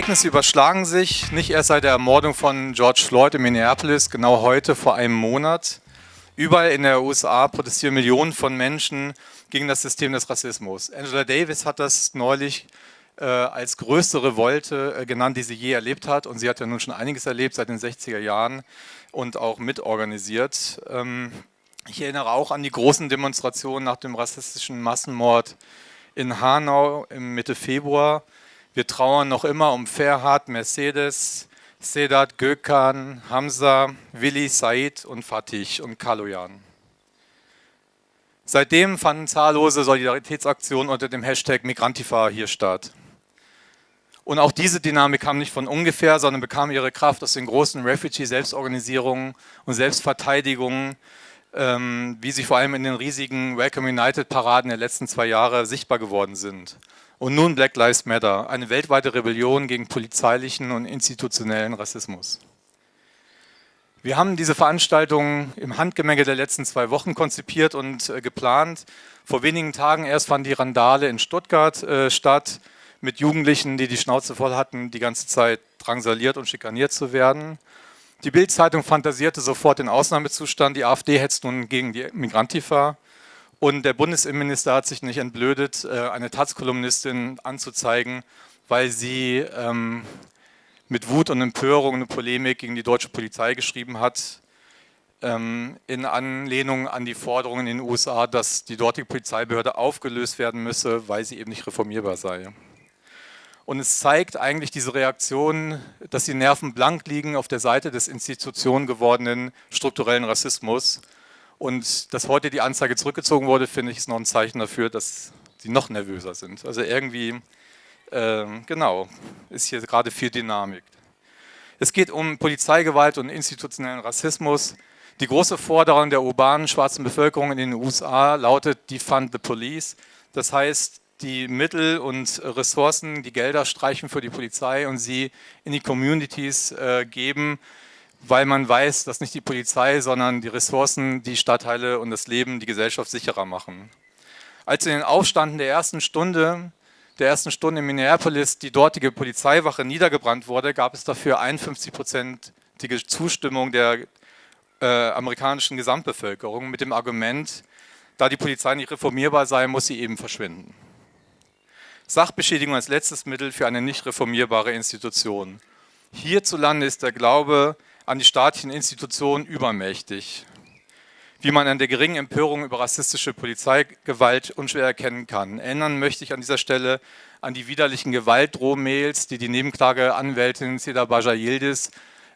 Ereignisse überschlagen sich, nicht erst seit der Ermordung von George Floyd in Minneapolis, genau heute vor einem Monat. Überall in der USA protestieren Millionen von Menschen gegen das System des Rassismus. Angela Davis hat das neulich äh, als größte Revolte äh, genannt, die sie je erlebt hat. Und sie hat ja nun schon einiges erlebt seit den 60er Jahren und auch mitorganisiert. Ähm, ich erinnere auch an die großen Demonstrationen nach dem rassistischen Massenmord in Hanau im Mitte Februar. Wir trauern noch immer um Ferhat, Mercedes, Sedat, Gökhan, Hamza, Willi, Said und Fatih und Kaloyan. Seitdem fanden zahllose Solidaritätsaktionen unter dem Hashtag Migrantifa hier statt. Und auch diese Dynamik kam nicht von ungefähr, sondern bekam ihre Kraft aus den großen Refugee-Selbstorganisierungen und Selbstverteidigungen, ähm, wie sie vor allem in den riesigen Welcome United-Paraden der letzten zwei Jahre sichtbar geworden sind. Und nun Black Lives Matter, eine weltweite Rebellion gegen polizeilichen und institutionellen Rassismus. Wir haben diese Veranstaltung im Handgemenge der letzten zwei Wochen konzipiert und äh, geplant. Vor wenigen Tagen erst fand die Randale in Stuttgart äh, statt mit Jugendlichen, die die Schnauze voll hatten, die ganze Zeit drangsaliert und schikaniert zu werden. Die Bild-Zeitung fantasierte sofort den Ausnahmezustand, die AfD hetzt nun gegen die Migrantifa und der Bundesinnenminister hat sich nicht entblödet, äh, eine Taz-Kolumnistin anzuzeigen, weil sie ähm, mit Wut und Empörung eine Polemik gegen die deutsche Polizei geschrieben hat, ähm, in Anlehnung an die Forderungen in den USA, dass die dortige Polizeibehörde aufgelöst werden müsse, weil sie eben nicht reformierbar sei. Und es zeigt eigentlich diese Reaktion, dass die Nerven blank liegen auf der Seite des Institutionen gewordenen strukturellen Rassismus. Und dass heute die Anzeige zurückgezogen wurde, finde ich, ist noch ein Zeichen dafür, dass sie noch nervöser sind. Also irgendwie, äh, genau, ist hier gerade viel Dynamik. Es geht um Polizeigewalt und institutionellen Rassismus. Die große Forderung der urbanen schwarzen Bevölkerung in den USA lautet Defund the Police. Das heißt, die Mittel und Ressourcen, die Gelder streichen für die Polizei und sie in die Communities äh, geben, weil man weiß, dass nicht die Polizei, sondern die Ressourcen die Stadtteile und das Leben, die Gesellschaft sicherer machen. Als in den Aufständen der ersten Stunde, der ersten Stunde in Minneapolis die dortige Polizeiwache niedergebrannt wurde, gab es dafür 51-prozentige Zustimmung der äh, amerikanischen Gesamtbevölkerung mit dem Argument, da die Polizei nicht reformierbar sei, muss sie eben verschwinden. Sachbeschädigung als letztes Mittel für eine nicht reformierbare Institution. Hierzulande ist der Glaube an die staatlichen Institutionen übermächtig, wie man an der geringen Empörung über rassistische Polizeigewalt unschwer erkennen kann. Erinnern möchte ich an dieser Stelle an die widerlichen Gewaltdrohmails, die die Nebenklageanwältin Seda Baja Yildiz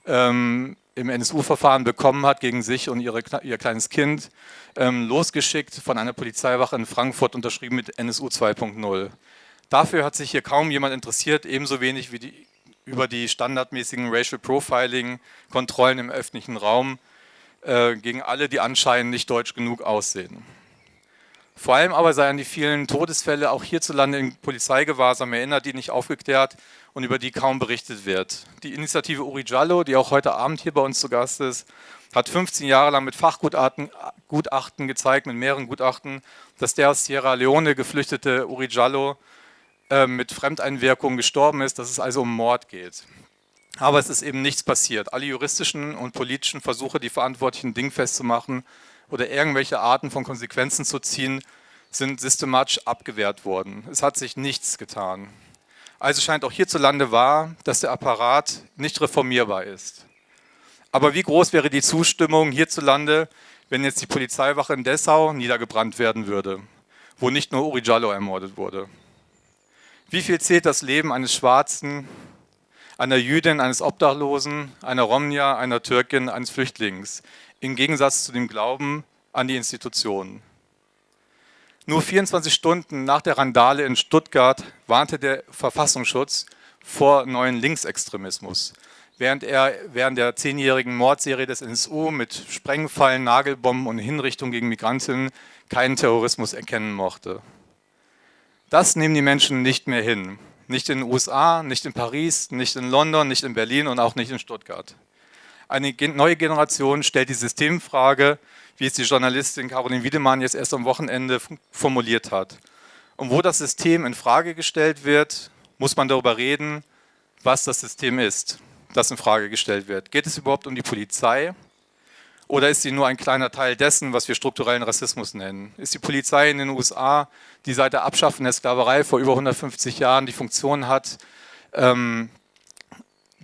ähm, im NSU-Verfahren bekommen hat gegen sich und ihre, ihr kleines Kind, ähm, losgeschickt von einer Polizeiwache in Frankfurt, unterschrieben mit NSU 2.0. Dafür hat sich hier kaum jemand interessiert, ebenso wenig wie die, über die standardmäßigen Racial Profiling-Kontrollen im öffentlichen Raum äh, gegen alle, die anscheinend nicht deutsch genug aussehen. Vor allem aber sei an die vielen Todesfälle auch hierzulande in Polizeigewahrsam erinnert, die nicht aufgeklärt und über die kaum berichtet wird. Die Initiative Uri Jallo, die auch heute Abend hier bei uns zu Gast ist, hat 15 Jahre lang mit Fachgutachten Gutachten gezeigt, mit mehreren Gutachten, dass der aus Sierra Leone geflüchtete Uri Jallo äh, mit Fremdeinwirkung gestorben ist, dass es also um Mord geht. Aber es ist eben nichts passiert. Alle juristischen und politischen Versuche, die Verantwortlichen dingfest zu machen oder irgendwelche Arten von Konsequenzen zu ziehen, sind systematisch abgewehrt worden. Es hat sich nichts getan. Also scheint auch hierzulande wahr, dass der Apparat nicht reformierbar ist. Aber wie groß wäre die Zustimmung hierzulande, wenn jetzt die Polizeiwache in Dessau niedergebrannt werden würde, wo nicht nur Uri Jallo ermordet wurde? Wie viel zählt das Leben eines Schwarzen, einer Jüdin, eines Obdachlosen, einer Romnia, einer Türkin, eines Flüchtlings, im Gegensatz zu dem Glauben an die Institutionen? Nur 24 Stunden nach der Randale in Stuttgart warnte der Verfassungsschutz vor neuen Linksextremismus, während er während der zehnjährigen Mordserie des NSU mit Sprengfallen, Nagelbomben und Hinrichtungen gegen Migrantinnen keinen Terrorismus erkennen mochte. Das nehmen die Menschen nicht mehr hin. Nicht in den USA, nicht in Paris, nicht in London, nicht in Berlin und auch nicht in Stuttgart. Eine neue Generation stellt die Systemfrage, wie es die Journalistin Caroline Wiedemann jetzt erst am Wochenende formuliert hat. Und wo das System in Frage gestellt wird, muss man darüber reden, was das System ist, das in Frage gestellt wird. Geht es überhaupt um die Polizei oder ist sie nur ein kleiner Teil dessen, was wir strukturellen Rassismus nennen? Ist die Polizei in den USA, die seit der Abschaffung der Sklaverei vor über 150 Jahren die Funktion hat, ähm,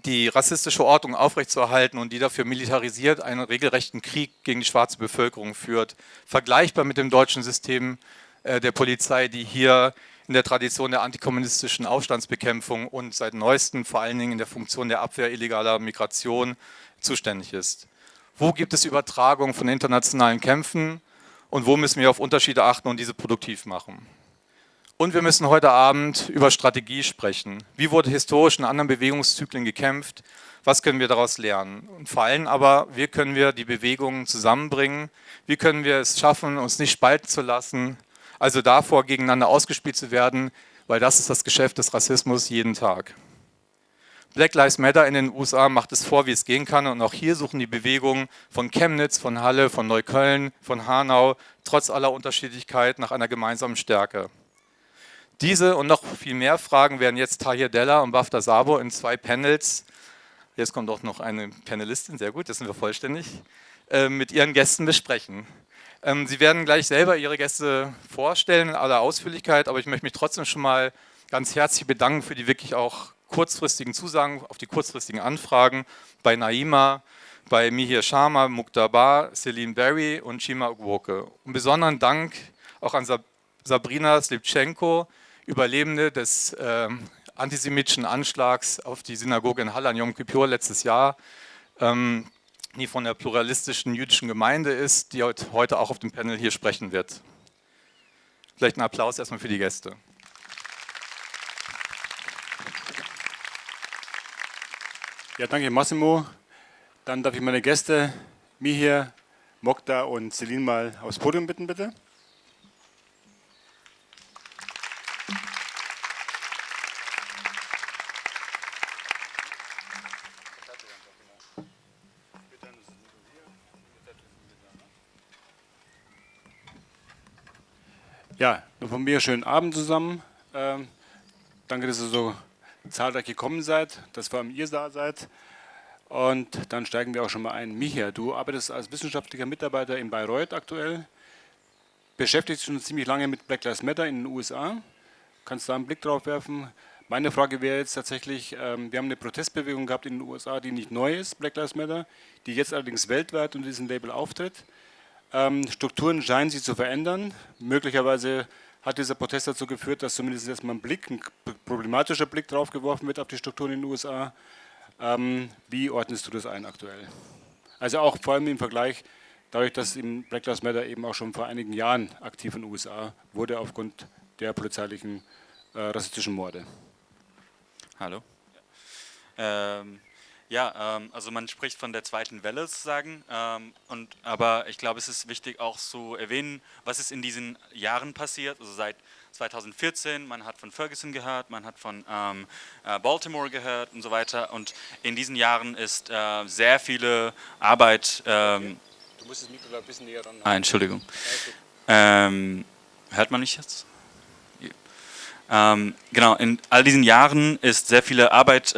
die rassistische Ordnung aufrechtzuerhalten und die dafür militarisiert einen regelrechten Krieg gegen die schwarze Bevölkerung führt, vergleichbar mit dem deutschen System äh, der Polizei, die hier in der Tradition der antikommunistischen Aufstandsbekämpfung und seit neuestem vor allen Dingen in der Funktion der Abwehr illegaler Migration zuständig ist. Wo gibt es Übertragung von internationalen Kämpfen und wo müssen wir auf Unterschiede achten und diese produktiv machen? Und wir müssen heute Abend über Strategie sprechen. Wie wurde historisch in anderen Bewegungszyklen gekämpft? Was können wir daraus lernen? Und vor allem aber, wie können wir die Bewegungen zusammenbringen? Wie können wir es schaffen, uns nicht spalten zu lassen? Also davor, gegeneinander ausgespielt zu werden, weil das ist das Geschäft des Rassismus jeden Tag. Black Lives Matter in den USA macht es vor, wie es gehen kann. Und auch hier suchen die Bewegungen von Chemnitz, von Halle, von Neukölln, von Hanau, trotz aller Unterschiedlichkeit nach einer gemeinsamen Stärke. Diese und noch viel mehr Fragen werden jetzt Tahir Della und Bafta Sabo in zwei Panels, jetzt kommt auch noch eine Panelistin, sehr gut, jetzt sind wir vollständig, äh, mit ihren Gästen besprechen. Ähm, sie werden gleich selber ihre Gäste vorstellen in aller Ausführlichkeit, aber ich möchte mich trotzdem schon mal ganz herzlich bedanken für die wirklich auch kurzfristigen Zusagen, auf die kurzfristigen Anfragen bei Naima, bei Mihir Sharma, Muktabar, Celine Berry und Chima Ugwoke. Und besonderen Dank auch an Sabrina Slipchenko, Überlebende des äh, antisemitischen Anschlags auf die Synagoge in Halle an Yom Kippur letztes Jahr, ähm, die von der pluralistischen jüdischen Gemeinde ist, die heute auch auf dem Panel hier sprechen wird. Vielleicht ein Applaus erstmal für die Gäste. Ja, danke Massimo. Dann darf ich meine Gäste, Mihir, Mokta und Celine mal aufs Podium bitten, bitte. Ja, von mir schönen Abend zusammen. Ähm, danke, dass ihr so zahlreich gekommen seid, dass vor allem ihr da seid. Und dann steigen wir auch schon mal ein. Micha, du arbeitest als wissenschaftlicher Mitarbeiter in Bayreuth aktuell, beschäftigst dich schon ziemlich lange mit Black Lives Matter in den USA. Kannst da einen Blick drauf werfen? Meine Frage wäre jetzt tatsächlich, ähm, wir haben eine Protestbewegung gehabt in den USA, die nicht neu ist, Black Lives Matter, die jetzt allerdings weltweit unter diesem Label auftritt. Ähm, Strukturen scheinen sich zu verändern. Möglicherweise hat dieser Protest dazu geführt, dass zumindest erstmal ein Blick, ein problematischer Blick drauf geworfen wird auf die Strukturen in den USA. Ähm, wie ordnest du das ein aktuell? Also auch vor allem im Vergleich, dadurch, dass im Black Lives Matter eben auch schon vor einigen Jahren aktiv in den USA wurde aufgrund der polizeilichen äh, rassistischen Morde. Hallo. Ähm, ja, ähm, also man spricht von der zweiten Welle sozusagen, ähm, und, aber ich glaube, es ist wichtig auch zu erwähnen, was ist in diesen Jahren passiert, also seit 2014, man hat von Ferguson gehört, man hat von ähm, äh, Baltimore gehört und so weiter. Und in diesen Jahren ist äh, sehr viele Arbeit... Ähm, du musst das Mikro ein bisschen näher ran Ah, Entschuldigung. Ähm, hört man mich jetzt? Ähm, genau, in all diesen Jahren ist sehr viele Arbeit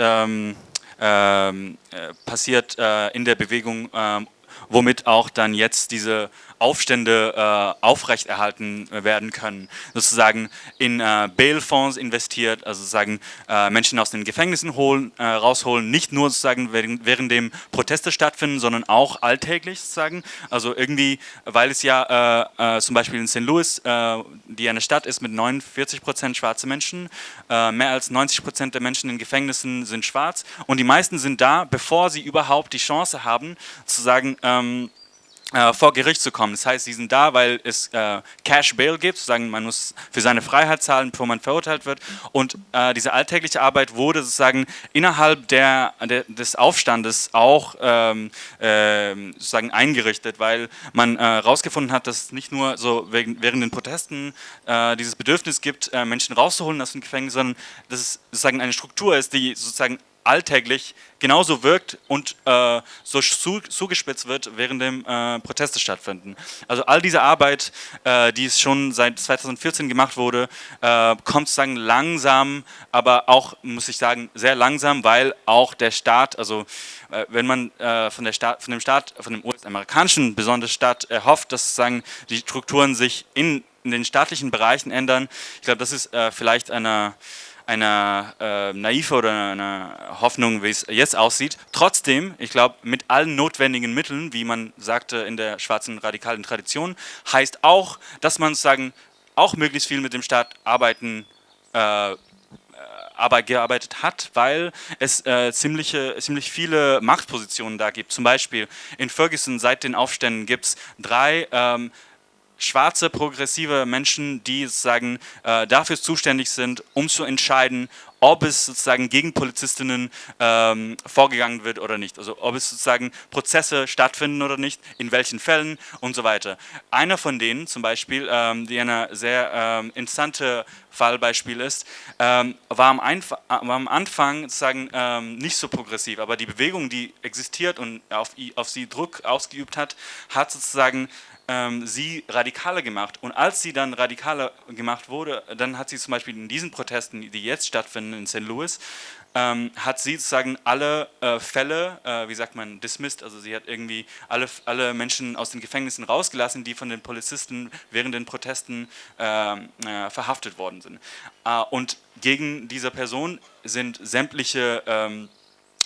passiert äh, in der Bewegung, ähm, womit auch dann jetzt diese Aufstände äh, aufrechterhalten werden können. Sozusagen in äh, Bail-Fonds investiert, also sozusagen äh, Menschen aus den Gefängnissen holen, äh, rausholen, nicht nur sozusagen während, während dem Proteste stattfinden, sondern auch alltäglich sozusagen. Also irgendwie, weil es ja äh, äh, zum Beispiel in St. Louis, die eine Stadt ist mit 49 Prozent schwarze Menschen, mehr als 90 Prozent der Menschen in Gefängnissen sind schwarz und die meisten sind da, bevor sie überhaupt die Chance haben, sozusagen ähm, äh, vor Gericht zu kommen. Das heißt, sie sind da, weil es äh, Cash Bail gibt, sozusagen man muss für seine Freiheit zahlen, bevor man verurteilt wird. Und äh, diese alltägliche Arbeit wurde sozusagen innerhalb der, der des Aufstandes auch ähm, äh, sozusagen eingerichtet, weil man herausgefunden äh, hat, dass es nicht nur so wegen, während den Protesten dieses Bedürfnis gibt, Menschen rauszuholen aus dem Gefängnis, sondern dass es sozusagen eine Struktur ist, die sozusagen alltäglich genauso wirkt und äh, so zu, zugespitzt wird, während dem äh, Proteste stattfinden. Also all diese Arbeit, äh, die es schon seit 2014 gemacht wurde, äh, kommt sozusagen langsam, aber auch, muss ich sagen, sehr langsam, weil auch der Staat, also äh, wenn man äh, von, der Staat, von dem Staat, von dem US-amerikanischen besonders Staat erhofft, dass sozusagen die Strukturen sich in, in den staatlichen Bereichen ändern, ich glaube, das ist vielleicht eine eine äh, naive oder eine Hoffnung, wie es jetzt aussieht. Trotzdem, ich glaube, mit allen notwendigen Mitteln, wie man sagte in der schwarzen radikalen Tradition, heißt auch, dass man sozusagen auch möglichst viel mit dem Staat arbeiten äh, Arbeit gearbeitet hat, weil es äh, ziemliche, ziemlich viele Machtpositionen da gibt. Zum Beispiel in Ferguson seit den Aufständen gibt es drei ähm, schwarze, progressive Menschen, die sozusagen äh, dafür zuständig sind, um zu entscheiden, ob es sozusagen gegen Polizistinnen ähm, vorgegangen wird oder nicht. Also ob es sozusagen Prozesse stattfinden oder nicht, in welchen Fällen und so weiter. Einer von denen zum Beispiel, ähm, die eine sehr ähm, interessante Fallbeispiel ist, ähm, war, am war, am Anfang sozusagen ähm, nicht so progressiv, aber die Bewegung, die existiert und auf, auf sie Druck ausgeübt hat, hat sozusagen ähm, sie radikaler gemacht. Und als sie dann radikaler gemacht wurde, dann hat sie zum Beispiel in diesen Protesten, die jetzt stattfinden in St. Louis, ähm, hat sie sozusagen alle äh, Fälle, äh, wie sagt man, dismissed, also sie hat irgendwie alle, alle Menschen aus den Gefängnissen rausgelassen, die von den Polizisten während den Protesten äh, äh verhaftet worden sind. Äh, und gegen diese Person sind sämtliche ähm,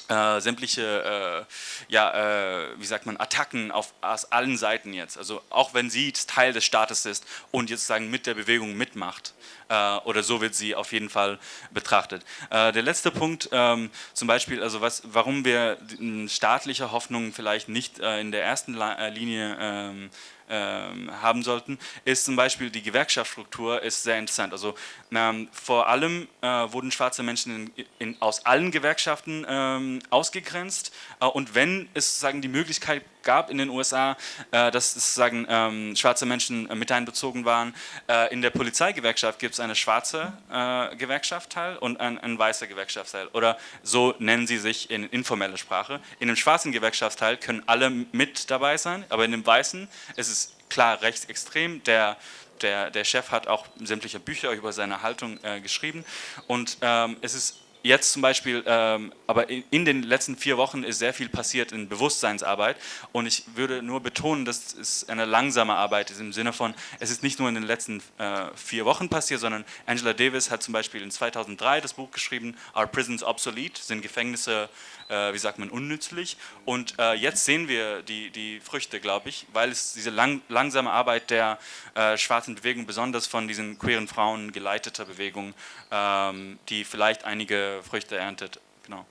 äh, sämtliche, äh, ja, äh, wie sagt man, Attacken auf, aus allen Seiten jetzt. Also auch wenn sie Teil des Staates ist und jetzt sagen mit der Bewegung mitmacht. Äh, oder so wird sie auf jeden Fall betrachtet. Äh, der letzte Punkt, ähm, zum Beispiel, also was, warum wir staatliche Hoffnungen vielleicht nicht äh, in der ersten Linie ähm, ähm, haben sollten, ist zum Beispiel die Gewerkschaftsstruktur ist sehr interessant. Also ähm, vor allem äh, wurden schwarze Menschen in, in, aus allen Gewerkschaften ähm, ausgegrenzt und wenn es sozusagen die Möglichkeit gab in den USA, äh, dass sozusagen ähm, schwarze Menschen mit einbezogen waren, äh, in der Polizeigewerkschaft gibt es eine schwarze äh, Gewerkschaftsteil und ein, ein weißer Gewerkschaftsteil oder so nennen sie sich in informeller Sprache. In dem schwarzen Gewerkschaftsteil können alle mit dabei sein, aber in dem weißen ist es klar rechtsextrem. Der, der, der Chef hat auch sämtliche Bücher über seine Haltung äh, geschrieben und ähm, es ist jetzt zum Beispiel, ähm, aber in, in, den letzten vier Wochen ist sehr viel passiert in Bewusstseinsarbeit und ich würde nur betonen, dass es eine langsame Arbeit ist im Sinne von, es ist nicht nur in den letzten äh, vier Wochen passiert, sondern Angela Davis hat zum Beispiel in 2003 das Buch geschrieben, Are Prisons Obsolete? Sind Gefängnisse, äh, wie sagt man, unnützlich? Und äh, jetzt sehen wir die, die Früchte, glaube ich, weil es diese lang, langsame Arbeit der äh, schwarzen Bewegung, besonders von diesen queeren Frauen geleiteter Bewegung, ähm, die vielleicht einige Früchte erntet. Genau.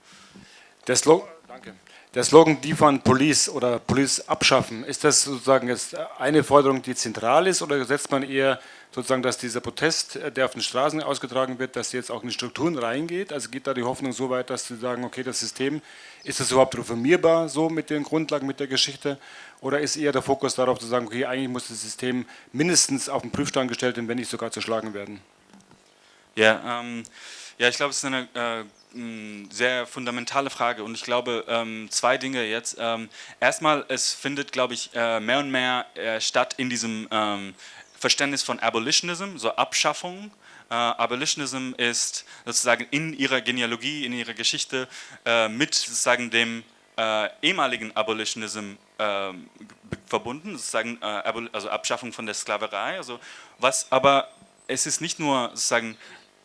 Der Slogan, danke. Der Slogan Defund Police oder Police abschaffen, ist das sozusagen jetzt eine Forderung, die zentral ist oder setzt man eher sozusagen, dass dieser Protest, der auf den Straßen ausgetragen wird, dass jetzt auch in die Strukturen reingeht? Also geht da die Hoffnung so weit, dass Sie sagen, okay, das System, ist das überhaupt reformierbar so mit den Grundlagen, mit der Geschichte? Oder ist eher der Fokus darauf zu sagen, okay, eigentlich muss das System mindestens auf den Prüfstand gestellt werden, wenn nicht sogar zerschlagen werden? Ja, ähm, ja, ich glaube, es ist eine äh, sehr fundamentale Frage und ich glaube, ähm, zwei Dinge jetzt. Ähm, erstmal, es findet, glaube ich, äh, mehr und mehr äh, statt in diesem ähm, Verständnis von Abolitionism, so Abschaffung. Uh, Abolitionism ist sozusagen in ihrer Genealogie, in ihrer Geschichte uh, mit sozusagen dem uh, ehemaligen Abolitionism ähm, verbunden, sozusagen also Abschaffung von der Sklaverei. Also was, aber es ist nicht nur sozusagen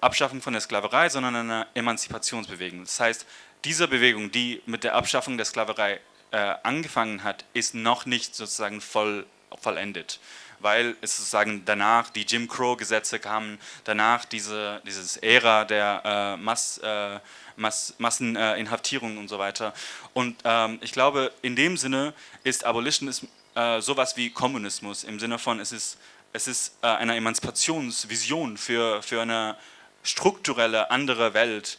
Abschaffung von der Sklaverei, sondern eine Emanzipationsbewegung. Das heißt, diese Bewegung, die mit der Abschaffung der Sklaverei äh, angefangen hat, ist noch nicht sozusagen voll, vollendet weil es sozusagen danach die Jim Crow-Gesetze kamen, danach diese dieses Ära der äh, Mass, äh, Mass, Masseninhaftierung und so weiter. Und ähm, ich glaube, in dem Sinne ist Abolitionismus äh, sowas wie Kommunismus, im Sinne von, es ist, es ist äh, eine Emanzipationsvision für, für eine strukturelle andere Welt,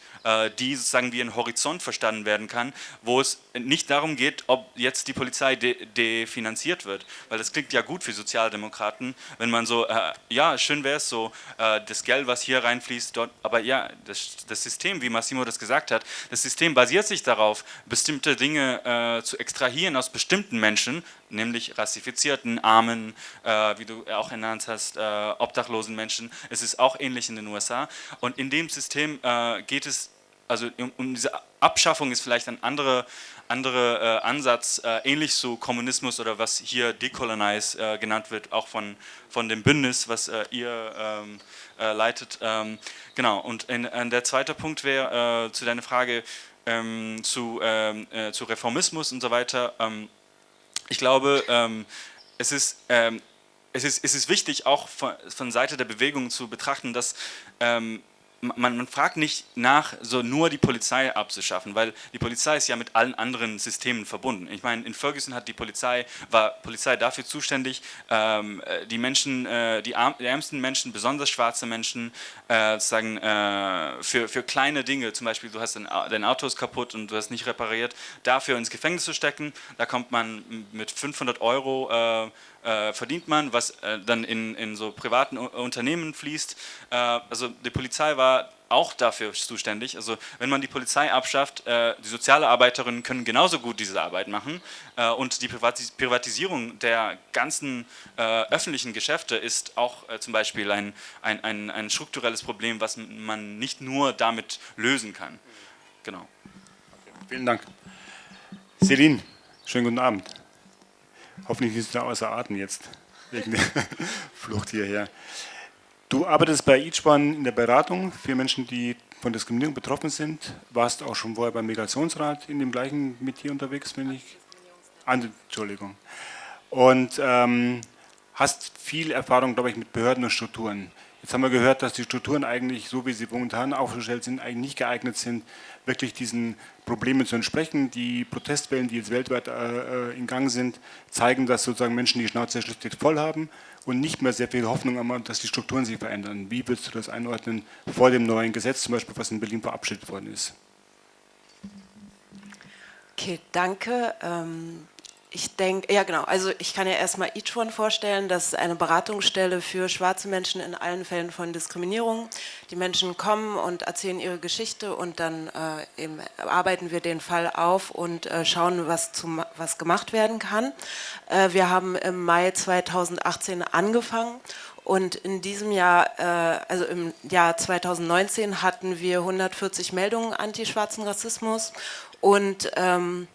die sozusagen wie ein Horizont verstanden werden kann, wo es nicht darum geht, ob jetzt die Polizei de definanziert wird, weil das klingt ja gut für Sozialdemokraten, wenn man so, äh, ja, schön wäre es so, äh, das Geld, was hier reinfließt, dort, aber ja, das, das, System, wie Massimo das gesagt hat, das System basiert sich darauf, bestimmte Dinge äh, zu extrahieren aus bestimmten Menschen, nämlich rassifizierten, armen, äh, wie du auch genannt hast, äh, obdachlosen Menschen. Es ist auch ähnlich in den USA und in dem System äh, geht es also um, diese Abschaffung ist vielleicht ein anderer andere, äh, Ansatz, äh, ähnlich zu Kommunismus oder was hier Decolonize äh, genannt wird, auch von, von dem Bündnis, was äh, ihr ähm, äh, leitet. Ähm, genau, und in, in der zweite Punkt wäre äh, zu deiner Frage ähm, zu, ähm, zu Reformismus und so weiter. Ähm, ich glaube, ähm, es ist es ist, es ist wichtig, auch von, von Seite der Bewegung zu betrachten, dass ähm, man, man, fragt nicht nach, so nur die Polizei abzuschaffen, weil die Polizei ist ja mit allen anderen Systemen verbunden. Ich meine, in Ferguson hat die Polizei, war Polizei dafür zuständig, ähm, äh, die Menschen, äh, die, arm, die, ärmsten Menschen, besonders schwarze Menschen, äh, sozusagen äh, für, für kleine Dinge, zum Beispiel du hast dein, dein Auto ist kaputt und du hast nicht repariert, dafür ins Gefängnis zu stecken, da kommt man mit 500 Euro äh, verdient man, was äh, dann in, in so privaten Unternehmen fließt. Äh, also die Polizei war auch dafür zuständig. Also wenn man die Polizei abschafft, äh, die Sozialarbeiterinnen können genauso gut diese Arbeit machen äh, und die Privatis Privatisierung der ganzen äh, öffentlichen Geschäfte ist auch zum Beispiel ein, ein, ein, ein strukturelles Problem, was man nicht nur damit lösen kann. Genau. Vielen Dank. Celine, schönen guten Abend. Hoffentlich er außer Atem jetzt, wegen der Flucht hierher. Du arbeitest bei Eachone in der Beratung für Menschen, die von Diskriminierung betroffen sind. Warst auch schon vorher beim Migrationsrat in dem gleichen Metier unterwegs, wenn ich... Entschuldigung. Und ähm, hast viel Erfahrung, glaube ich, mit Behörden und Strukturen. Jetzt haben wir gehört, dass die Strukturen eigentlich, so wie sie momentan aufgestellt sind, eigentlich nicht geeignet sind, wirklich diesen Problemen zu entsprechen. Die Protestwellen, die jetzt weltweit äh, äh in Gang sind, zeigen, dass sozusagen Menschen die Schnauze schlicht voll haben und nicht mehr sehr viel Hoffnung haben, dass die Strukturen sich verändern. Wie würdest du das einordnen vor dem neuen Gesetz, zum Beispiel, was in Berlin verabschiedet worden ist? Okay, danke. Ähm ich denke, ja genau, also ich kann ja erstmal Each One vorstellen, das ist eine Beratungsstelle für schwarze Menschen in allen Fällen von Diskriminierung. Die Menschen kommen und erzählen ihre Geschichte und dann äh, eben arbeiten wir den Fall auf und äh, schauen, was, zum, was gemacht werden kann. Äh, wir haben im Mai 2018 angefangen und in diesem Jahr, äh, also im Jahr 2019 hatten wir 140 Meldungen anti-schwarzen Rassismus und ähm,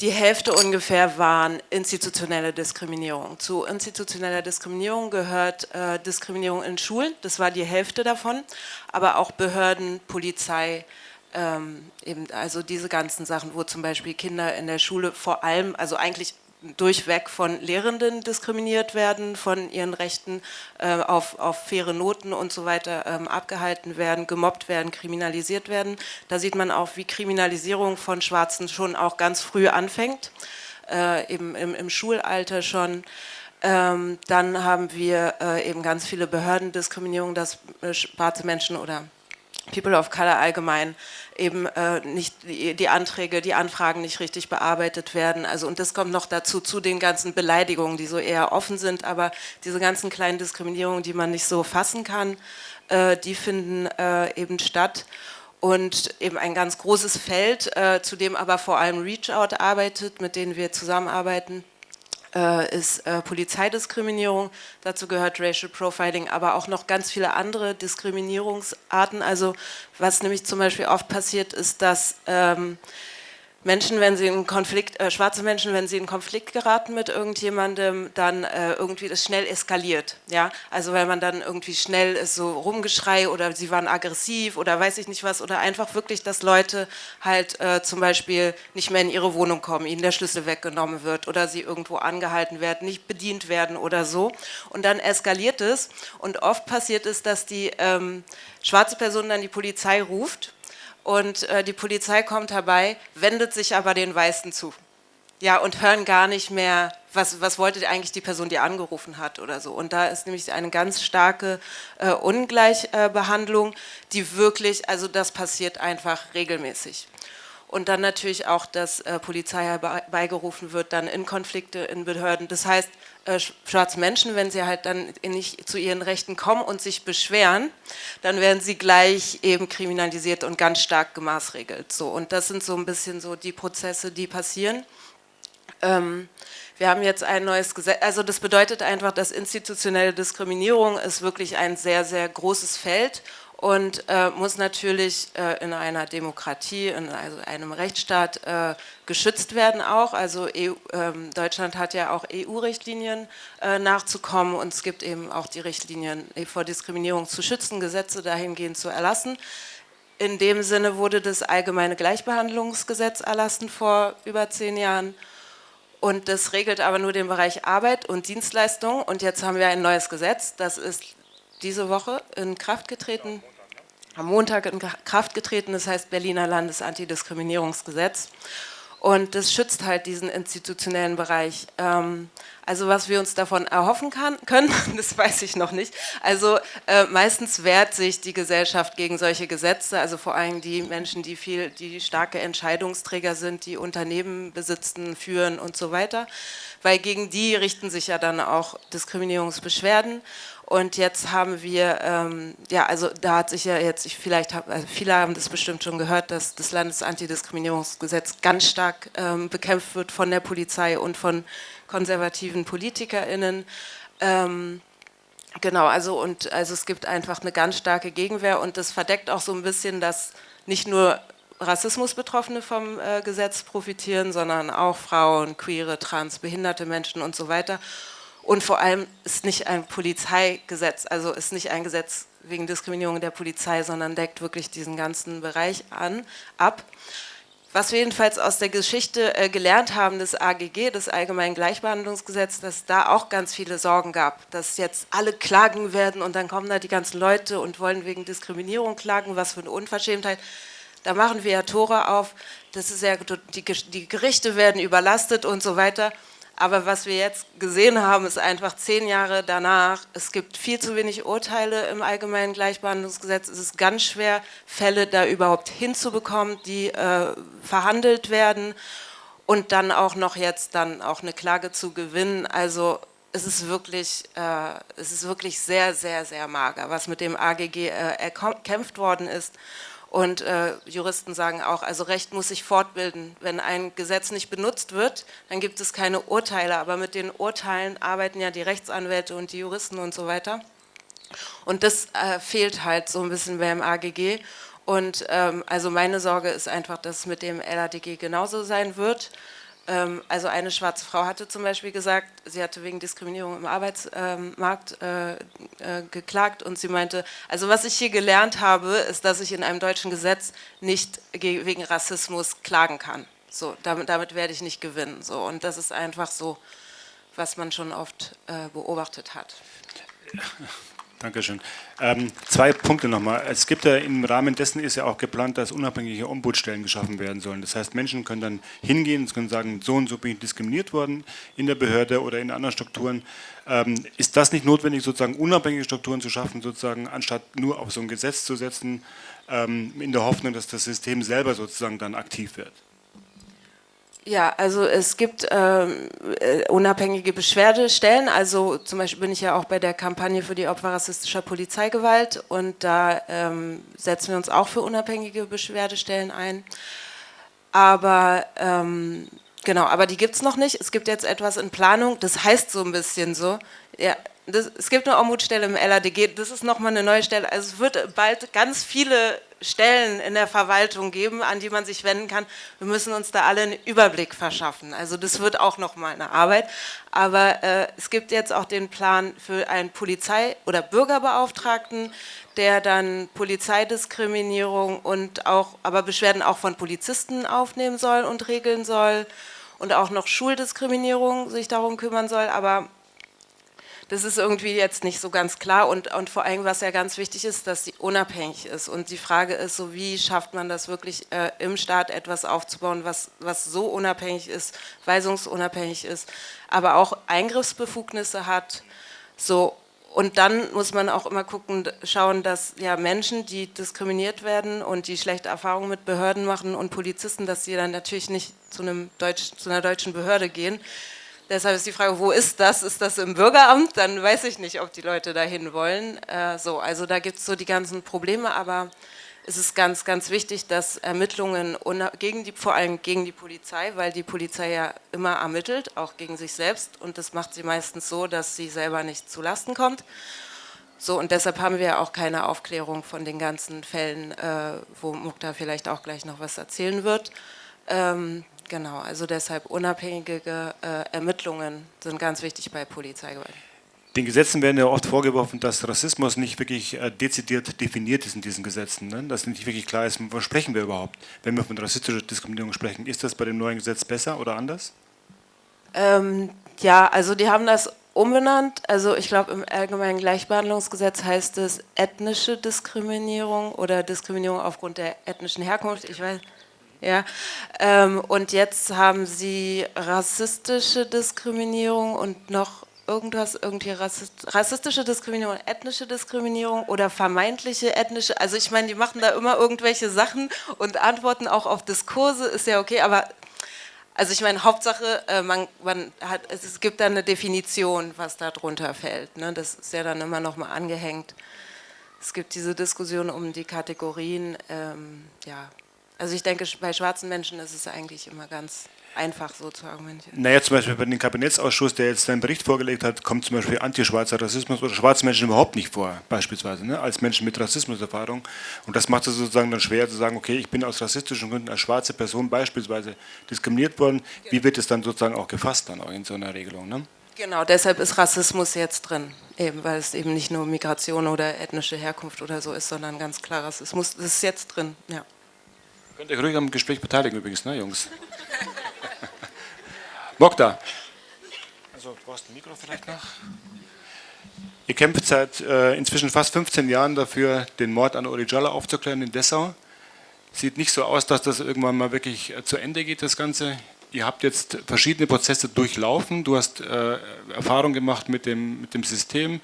die Hälfte ungefähr waren institutionelle Diskriminierung. Zu institutioneller Diskriminierung gehört äh, Diskriminierung in Schulen, das war die Hälfte davon, aber auch Behörden, Polizei, ähm, eben also diese ganzen Sachen, wo zum Beispiel Kinder in der Schule vor allem, also eigentlich durchweg von Lehrenden diskriminiert werden, von ihren Rechten äh, auf, auf faire Noten und so weiter ähm, abgehalten werden, gemobbt werden, kriminalisiert werden. Da sieht man auch, wie Kriminalisierung von Schwarzen schon auch ganz früh anfängt, äh, eben im, im, Schulalter schon. Ähm, dann haben wir äh, eben ganz viele Behördendiskriminierung, dass äh, schwarze Menschen oder People of Color allgemein eben äh, nicht die, Anträge, die Anfragen nicht richtig bearbeitet werden. Also und das kommt noch dazu zu den ganzen Beleidigungen, die so eher offen sind, aber diese ganzen kleinen Diskriminierungen, die man nicht so fassen kann, äh, die finden äh, eben statt. Und eben ein ganz großes Feld, äh, zu dem aber vor allem Reach Out arbeitet, mit denen wir zusammenarbeiten, ist äh, Polizeidiskriminierung, dazu gehört Racial Profiling, aber auch noch ganz viele andere Diskriminierungsarten. Also was nämlich zum Beispiel oft passiert ist, dass ähm, Menschen, wenn sie in Konflikt, äh, schwarze Menschen, wenn sie in Konflikt geraten mit irgendjemandem, dann äh, irgendwie das schnell eskaliert. Ja? Also weil man dann irgendwie schnell ist so Rumgeschrei oder sie waren aggressiv oder weiß ich nicht was oder einfach wirklich, dass Leute halt äh, zum Beispiel nicht mehr in ihre Wohnung kommen, ihnen der Schlüssel weggenommen wird oder sie irgendwo angehalten werden, nicht bedient werden oder so. Und dann eskaliert es und oft passiert es, dass die ähm, schwarze Person dann die Polizei ruft und äh, die Polizei kommt herbei, wendet sich aber den Weißen zu. Ja, und hören gar nicht mehr was, was wollte eigentlich die Person, die angerufen hat oder so. Und da ist nämlich eine ganz starke äh, Ungleichbehandlung, die wirklich, also das passiert einfach regelmäßig. Und dann natürlich auch, dass äh, Polizei herbeigerufen wird, dann in Konflikte in Behörden. Das heißt, äh, schwarze Menschen, wenn sie halt dann nicht zu ihren Rechten kommen und sich beschweren, dann werden sie gleich eben kriminalisiert und ganz stark gemaßregelt. So. Und das sind so ein bisschen so die Prozesse, die passieren. Ähm, wir haben jetzt ein neues Gesetz, also das bedeutet einfach, dass institutionelle Diskriminierung ist wirklich ein sehr, sehr großes Feld und äh, muss natürlich äh, in einer Demokratie, in also einem Rechtsstaat äh, geschützt werden auch. Also EU, ähm, Deutschland hat ja auch EU-Richtlinien äh, nachzukommen und es gibt eben auch die Richtlinien vor Diskriminierung zu schützen, Gesetze dahingehend zu erlassen. In dem Sinne wurde das allgemeine Gleichbehandlungsgesetz erlassen vor über zehn Jahren und das regelt aber nur den Bereich Arbeit und Dienstleistung und jetzt haben wir ein neues Gesetz, das ist diese Woche in Kraft getreten, am Montag in Kraft getreten, das heißt Berliner Landesantidiskriminierungsgesetz. Und das schützt halt diesen institutionellen Bereich. Ähm, also was wir uns davon erhoffen kann, können, das weiß ich noch nicht. Also äh, meistens wehrt sich die Gesellschaft gegen solche Gesetze, also vor allem die Menschen, die viel, die starke Entscheidungsträger sind, die Unternehmen besitzen, führen und so weiter. Weil gegen die richten sich ja dann auch Diskriminierungsbeschwerden. Und jetzt haben wir, ähm, ja, also da hat sich ja jetzt, ich vielleicht, hab, also viele haben das bestimmt schon gehört, dass das Landesantidiskriminierungsgesetz ganz stark ähm, bekämpft wird von der Polizei und von konservativen PolitikerInnen. Ähm, genau, also und also es gibt einfach eine ganz starke Gegenwehr und das verdeckt auch so ein bisschen, dass nicht nur Rassismusbetroffene vom äh, Gesetz profitieren, sondern auch Frauen, queere, trans, behinderte Menschen und so weiter. Und vor allem ist nicht ein Polizeigesetz, also ist nicht ein Gesetz wegen Diskriminierung der Polizei, sondern deckt wirklich diesen ganzen Bereich an, ab. Was wir jedenfalls aus der Geschichte äh, gelernt haben, des AGG, des Allgemeinen Gleichbehandlungsgesetzes, dass da auch ganz viele Sorgen gab, dass jetzt alle klagen werden und dann kommen da die ganzen Leute und wollen wegen Diskriminierung klagen, was für eine Unverschämtheit. Da machen wir ja Tore auf, das ist ja, die, die Gerichte werden überlastet und so weiter. Aber was wir jetzt gesehen haben, ist einfach zehn Jahre danach, es gibt viel zu wenig Urteile im Allgemeinen Gleichbehandlungsgesetz. Es ist ganz schwer, Fälle da überhaupt hinzubekommen, die äh, verhandelt werden und dann auch noch jetzt dann auch eine Klage zu gewinnen. Also es ist wirklich, äh, es ist wirklich sehr, sehr, sehr mager, was mit dem AGG äh, erkämpft worden ist. Und äh, Juristen sagen auch, also Recht muss sich fortbilden. Wenn ein Gesetz nicht benutzt wird, dann gibt es keine Urteile. Aber mit den Urteilen arbeiten ja die Rechtsanwälte und die Juristen und so weiter. Und das äh, fehlt halt so ein bisschen beim AGG. Und ähm, also meine Sorge ist einfach, dass es mit dem LADG genauso sein wird. Ähm, also eine schwarze Frau hatte zum Beispiel gesagt, sie hatte wegen Diskriminierung im Arbeitsmarkt äh, äh, geklagt und sie meinte, also was ich hier gelernt habe, ist, dass ich in einem deutschen Gesetz nicht wegen Rassismus klagen kann. So, damit, damit werde ich nicht gewinnen. So, und das ist einfach so, was man schon oft äh, beobachtet hat. Dankeschön. Ähm, zwei Punkte nochmal. Es gibt ja im Rahmen dessen ist ja auch geplant, dass unabhängige Ombudsstellen geschaffen werden sollen. Das heißt, Menschen können dann hingehen und können sagen, so und so bin ich diskriminiert worden in der Behörde oder in anderen Strukturen. Ähm, ist das nicht notwendig, sozusagen unabhängige Strukturen zu schaffen, sozusagen, anstatt nur auf so ein Gesetz zu setzen, ähm, in der Hoffnung, dass das System selber sozusagen dann aktiv wird? Ja, also es gibt ähm, äh, unabhängige Beschwerdestellen, also zum Beispiel bin ich ja auch bei der Kampagne für die Opfer rassistischer Polizeigewalt und da ähm, setzen wir uns auch für unabhängige Beschwerdestellen ein. Aber ähm, genau, aber die gibt es noch nicht. Es gibt jetzt etwas in Planung, das heißt so ein bisschen so, ja, das, es gibt eine Ombudsstelle im LADG, das ist nochmal eine neue Stelle. Also es wird bald ganz viele Stellen in der Verwaltung geben, an die man sich wenden kann. Wir müssen uns da alle einen Überblick verschaffen. Also das wird auch nochmal eine Arbeit. Aber äh, es gibt jetzt auch den Plan für einen Polizei- oder Bürgerbeauftragten, der dann Polizeidiskriminierung und auch, aber Beschwerden auch von Polizisten aufnehmen soll und regeln soll und auch noch Schuldiskriminierung sich darum kümmern soll. Aber das ist irgendwie jetzt nicht so ganz klar und, und vor allem, was ja ganz wichtig ist, dass sie unabhängig ist. Und die Frage ist so, wie schafft man das wirklich äh, im Staat etwas aufzubauen, was, was so unabhängig ist, weisungsunabhängig ist, aber auch Eingriffsbefugnisse hat, so und dann muss man auch immer gucken, schauen, dass ja Menschen, die diskriminiert werden und die schlechte Erfahrungen mit Behörden machen und Polizisten, dass sie dann natürlich nicht zu, einem Deutsch, zu einer deutschen Behörde gehen. Deshalb ist die Frage, wo ist das? Ist das im Bürgeramt? Dann weiß ich nicht, ob die Leute dahin wollen. Äh, so, also da gibt es so die ganzen Probleme, aber es ist ganz, ganz wichtig, dass Ermittlungen gegen die, vor allem gegen die Polizei, weil die Polizei ja immer ermittelt, auch gegen sich selbst und das macht sie meistens so, dass sie selber nicht zu Lasten kommt. So, und deshalb haben wir auch keine Aufklärung von den ganzen Fällen, äh, wo Mukta vielleicht auch gleich noch was erzählen wird. Ähm, genau, also deshalb unabhängige äh, Ermittlungen sind ganz wichtig bei Polizeigewalt. Den Gesetzen werden ja oft vorgeworfen, dass Rassismus nicht wirklich äh, dezidiert definiert ist in diesen Gesetzen. Ne? Dass nicht wirklich klar ist, was sprechen wir überhaupt, wenn wir von rassistischer Diskriminierung sprechen. Ist das bei dem neuen Gesetz besser oder anders? Ähm, ja, also die haben das umbenannt. Also ich glaube, im Allgemeinen Gleichbehandlungsgesetz heißt es ethnische Diskriminierung oder Diskriminierung aufgrund der ethnischen Herkunft. Ich weiß, ja. Ähm, und jetzt haben sie rassistische Diskriminierung und noch irgendwas, irgendwie rassistische Diskriminierung, ethnische Diskriminierung oder vermeintliche ethnische, also ich meine, die machen da immer irgendwelche Sachen und antworten auch auf Diskurse, ist ja okay, aber also ich meine, Hauptsache, äh, man, man hat, es gibt da eine Definition, was da drunter fällt, ne? das ist ja dann immer noch mal angehängt. Es gibt diese Diskussion um die Kategorien, ähm, ja, also ich denke, bei schwarzen Menschen ist es eigentlich immer ganz einfach so zu argumentieren. Naja, zum Beispiel bei dem Kabinettsausschuss, der jetzt seinen Bericht vorgelegt hat, kommt zum Beispiel antischwarzer Rassismus oder schwarze Menschen überhaupt nicht vor, beispielsweise, ne, als Menschen mit Rassismuserfahrung. Und das macht es sozusagen dann schwer zu sagen, okay, ich bin aus rassistischen Gründen als schwarze Person beispielsweise diskriminiert worden. Wie wird es dann sozusagen auch gefasst dann auch in so einer Regelung? Ne? Genau, deshalb ist Rassismus jetzt drin, eben, weil es eben nicht nur Migration oder ethnische Herkunft oder so ist, sondern ganz klar Rassismus. Das ist jetzt drin, ja. Könnt ihr ruhig am Gespräch beteiligen übrigens, ne, Jungs? Mokta. Also, du brauchst ein Mikro vielleicht noch. Ihr kämpft seit äh, inzwischen fast 15 Jahren dafür, den Mord an Uri Jalla aufzuklären in Dessau. Sieht nicht so aus, dass das irgendwann mal wirklich äh, zu Ende geht, das Ganze. Ihr habt jetzt verschiedene Prozesse durchlaufen. Du hast äh, Erfahrung gemacht mit dem, mit dem System,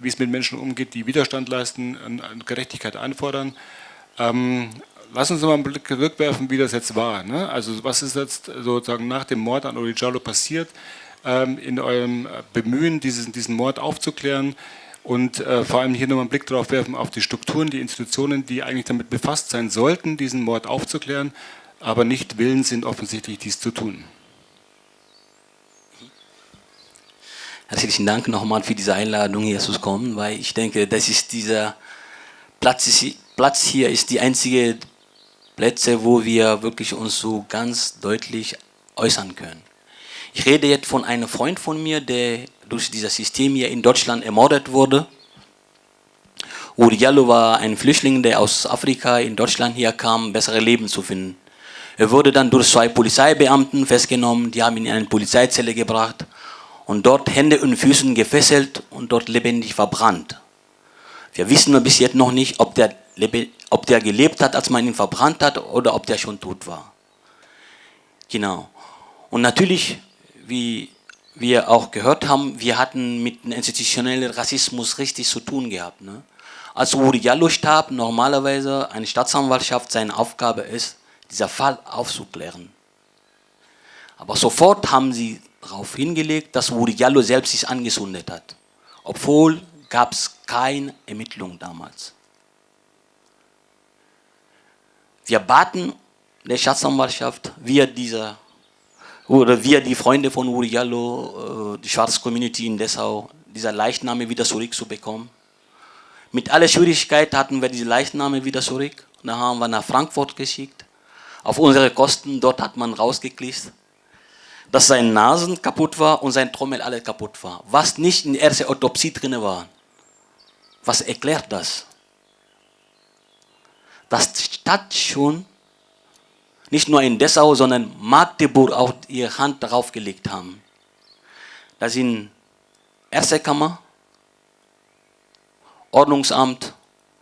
wie es mit Menschen umgeht, die Widerstand leisten, und Gerechtigkeit einfordern. Ähm, lass uns mal einen Blick zurückwerfen, wie das jetzt war. Ne? Also was ist jetzt sozusagen nach dem Mord an Origialo passiert, ähm, in eurem Bemühen, diesen, diesen Mord aufzuklären und äh, vor allem hier nochmal einen Blick darauf werfen, auf die Strukturen, die Institutionen, die eigentlich damit befasst sein sollten, diesen Mord aufzuklären, aber nicht willens sind offensichtlich dies zu tun. Herzlichen Dank nochmal für diese Einladung hier zu kommen, weil ich denke, das ist dieser Platz, Platz hier ist die einzige Plätze, wo wir wirklich uns so ganz deutlich äußern können. Ich rede jetzt von einem Freund von mir, der durch dieses System hier in Deutschland ermordet wurde. Uri Jallo war ein Flüchtling, der aus Afrika in Deutschland hier kam, bessere Leben zu finden. Er wurde dann durch zwei Polizeibeamten festgenommen, die haben ihn in eine Polizeizelle gebracht und dort Hände und Füßen gefesselt und dort lebendig verbrannt. Wir wissen bis jetzt noch nicht, ob der ob der gelebt hat, als man ihn verbrannt hat, oder ob der schon tot war. Genau. Und natürlich, wie wir auch gehört haben, wir hatten mit institutionellem Rassismus richtig zu tun gehabt. Ne? Als Uri Jallo starb, normalerweise eine Staatsanwaltschaft, seine Aufgabe ist, dieser Fall aufzuklären. Aber sofort haben sie darauf hingelegt, dass Uri Jallo selbst sich angezündet hat. Obwohl gab es keine Ermittlung damals. Wir baten der Staatsanwaltschaft, wir dieser oder wir die Freunde von Uriallo, äh, die schwarze Community in Dessau, diese Leichname wieder zurückzubekommen. Mit aller Schwierigkeit hatten wir diese Leichname wieder zurück. Da haben wir nach Frankfurt geschickt. Auf unsere Kosten, dort hat man rausgekriegt, dass seine Nasen kaputt war und sein Trommel alles kaputt war. Was nicht in der ersten Autopsie drin war. Was erklärt das? Dass die Stadt schon nicht nur in Dessau, sondern Magdeburg auch ihre Hand darauf gelegt haben. Da sind erste Kammer, Ordnungsamt,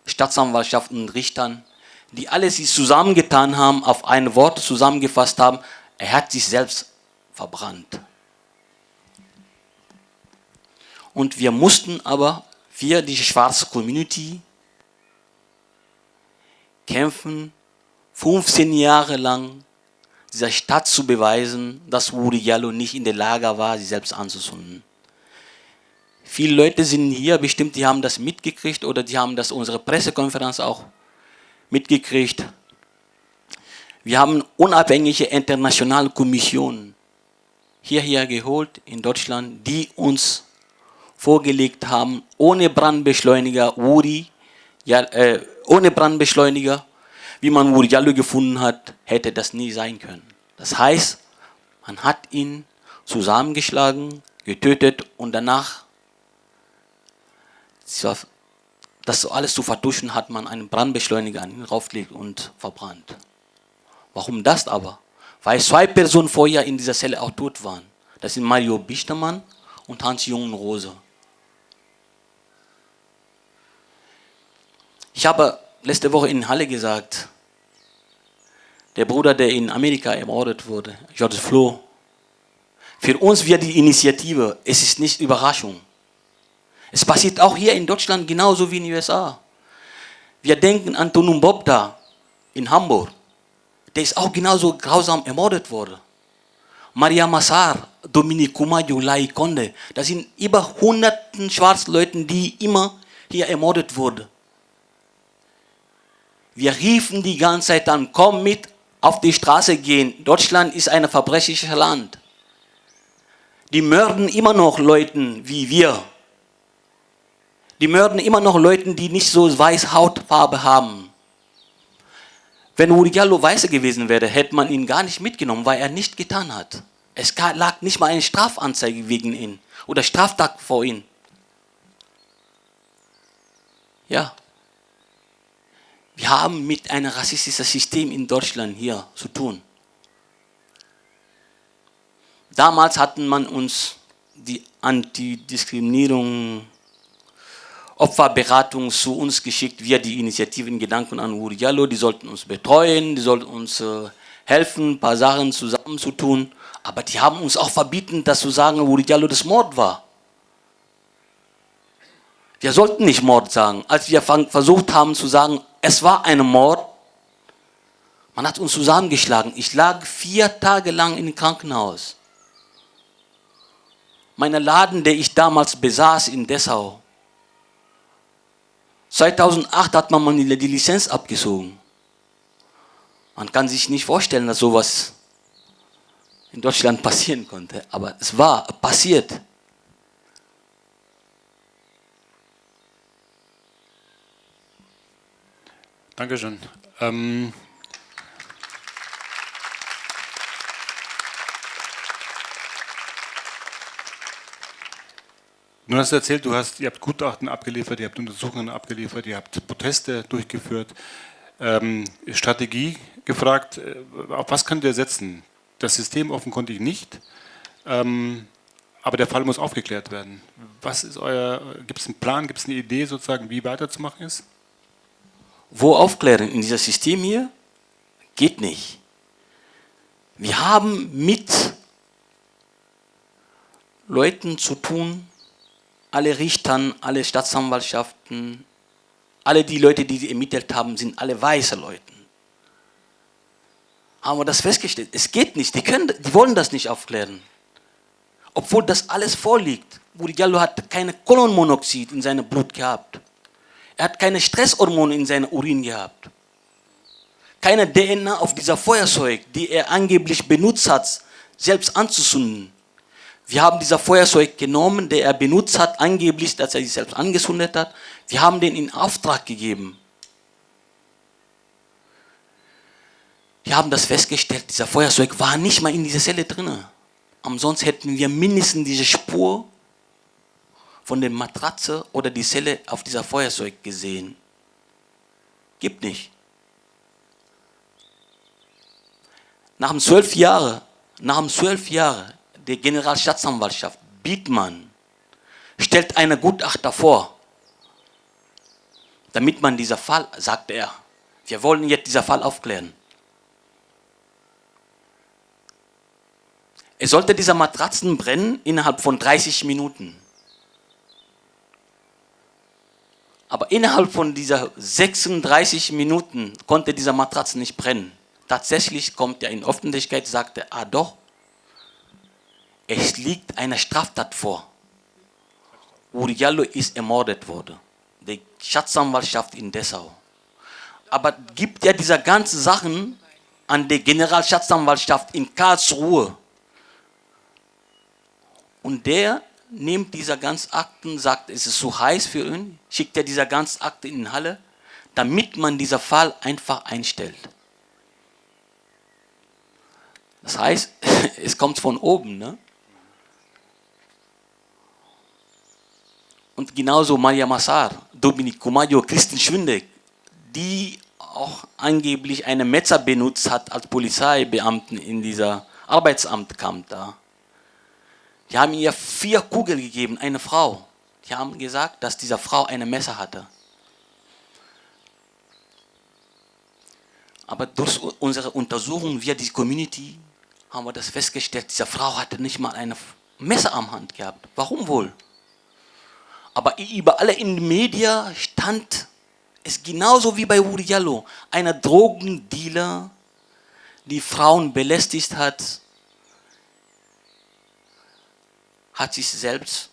Staatsanwaltschaft und Richtern, die alle sich zusammengetan haben, auf ein Wort zusammengefasst haben, er hat sich selbst verbrannt. Und wir mussten aber, wir, die schwarze Community, kämpfen, 15 Jahre lang dieser Stadt zu beweisen, dass Uri Jallo nicht in der Lage war, sie selbst anzuzünden. Viele Leute sind hier, bestimmt, die haben das mitgekriegt oder die haben das unsere Pressekonferenz auch mitgekriegt. Wir haben unabhängige internationale Kommissionen hierher geholt in Deutschland, die uns vorgelegt haben, ohne Brandbeschleuniger Uri, ja, äh, ohne Brandbeschleuniger, wie man Uri Jallo gefunden hat, hätte das nie sein können. Das heißt, man hat ihn zusammengeschlagen, getötet und danach, das alles zu vertuschen, hat man einen Brandbeschleuniger an ihn raufgelegt und verbrannt. Warum das aber? Weil zwei Personen vorher in dieser Zelle auch tot waren. Das sind Mario Bichtermann und Hans Jungen Rose. Ich habe letzte Woche in Halle gesagt, der Bruder, der in Amerika ermordet wurde, George Flo, für uns wird die Initiative, es ist nicht Überraschung. Es passiert auch hier in Deutschland genauso wie in den USA. Wir denken an Tonum Bobda in Hamburg. Der ist auch genauso grausam ermordet worden. Maria Massar, Dominique Kumayo, Lai Konde, das sind über hunderten Schwarzleuten, die immer hier ermordet wurden. Wir riefen die ganze Zeit an, komm mit auf die Straße gehen. Deutschland ist ein verbrecherisches Land. Die mörden immer noch Leuten wie wir. Die mörden immer noch Leuten, die nicht so weiß Hautfarbe haben. Wenn Uri Diallo weiße gewesen wäre, hätte man ihn gar nicht mitgenommen, weil er nicht getan hat. Es lag nicht mal eine Strafanzeige wegen ihn oder Straftat vor ihm. Ja. Wir haben mit einem rassistischen System in Deutschland hier zu tun. Damals hatten man uns die Antidiskriminierung Opferberatung zu uns geschickt, wir die Initiativen Gedanken an Uriallo, die sollten uns betreuen, die sollten uns äh, helfen, ein paar Sachen zusammenzutun. Aber die haben uns auch verbieten, dass zu sagen, Uriallo das Mord war. Wir sollten nicht Mord sagen. Als wir versucht haben zu sagen, es war ein Mord, man hat uns zusammengeschlagen. Ich lag vier Tage lang im Krankenhaus. Mein Laden, der ich damals besaß in Dessau, 2008 hat man die Lizenz abgezogen. Man kann sich nicht vorstellen, dass sowas in Deutschland passieren konnte, aber es war passiert. Dankeschön. Ähm Du hast erzählt, du hast, ihr habt Gutachten abgeliefert, ihr habt Untersuchungen abgeliefert, ihr habt Proteste durchgeführt, ähm, Strategie gefragt. Äh, auf was könnt ihr setzen? Das System offenkundig nicht, ähm, aber der Fall muss aufgeklärt werden. Was ist euer, gibt es einen Plan, gibt es eine Idee sozusagen, wie weiterzumachen ist? Wo aufklären? In diesem System hier? Geht nicht. Wir haben mit Leuten zu tun, alle Richtern, alle Staatsanwaltschaften, alle die Leute, die sie ermittelt haben, sind alle weiße Leute. Haben wir das festgestellt? Es geht nicht, die, können, die wollen das nicht aufklären. Obwohl das alles vorliegt. Buri Diallo hat keine Kohlenmonoxid in seinem Blut gehabt. Er hat keine Stresshormone in seinem Urin gehabt. Keine DNA auf dieser Feuerzeug, die er angeblich benutzt hat, selbst anzuzünden. Wir haben dieser Feuerzeug genommen, der er benutzt hat, angeblich, dass er sich selbst angezündet hat. Wir haben den in Auftrag gegeben. Wir haben das festgestellt, dieser Feuerzeug war nicht mal in dieser Zelle drin. Ansonsten hätten wir mindestens diese Spur von der Matratze oder die Zelle auf dieser Feuerzeug gesehen. Gibt nicht. Nach zwölf Jahren, nach zwölf Jahren der Generalstaatsanwaltschaft, Bietmann, stellt eine Gutachter vor. damit man dieser Fall, sagte er, wir wollen jetzt dieser Fall aufklären. Es sollte dieser Matratzen brennen innerhalb von 30 Minuten. Aber innerhalb von dieser 36 Minuten konnte dieser Matratzen nicht brennen. Tatsächlich kommt er in Öffentlichkeit, sagte, ah doch, es liegt eine Straftat vor. Uriallo ist ermordet worden. Die Schatzanwaltschaft in Dessau. Aber gibt ja diese ganzen Sachen an die Generalschatzanwaltschaft in Karlsruhe. Und der nimmt diese ganzen Akten, sagt, es ist zu heiß für ihn, schickt er diese ganzen Akten in die Halle, damit man diesen Fall einfach einstellt. Das heißt, es kommt von oben. Ne? Und genauso Maria Massar, Dominic Kumayo, Christen Schwinde, die auch angeblich eine Messer benutzt hat als Polizeibeamten in dieser Arbeitsamt kam da. Die haben ihr vier Kugeln gegeben, eine Frau. Die haben gesagt, dass diese Frau eine Messer hatte. Aber durch unsere Untersuchung via die Community haben wir das festgestellt, diese Frau hatte nicht mal eine Messer am Hand gehabt. Warum wohl? Aber überall in den Medien stand es genauso wie bei Uri Jallo. Einer Drogendealer, die Frauen belästigt hat, hat sich selbst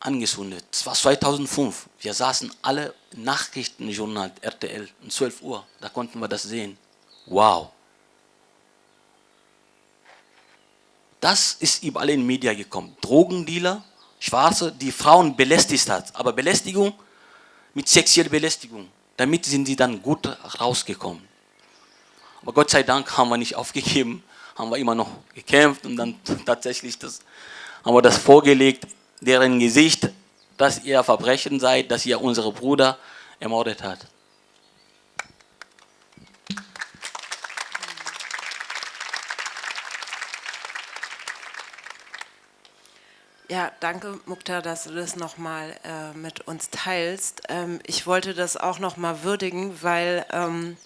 angezündet. Das war 2005. Wir saßen alle Nachrichtenjournal RTL um 12 Uhr. Da konnten wir das sehen. Wow. Das ist überall in den Medien gekommen. Drogendealer, Schwarze, die Frauen belästigt hat. Aber Belästigung mit sexueller Belästigung. Damit sind sie dann gut rausgekommen. Aber Gott sei Dank haben wir nicht aufgegeben, haben wir immer noch gekämpft und dann tatsächlich das, haben wir das vorgelegt, deren Gesicht, dass ihr Verbrechen seid, dass ihr unsere Bruder ermordet hat. Ja, danke Mukta, dass du das nochmal äh, mit uns teilst. Ähm, ich wollte das auch nochmal würdigen, weil ähm,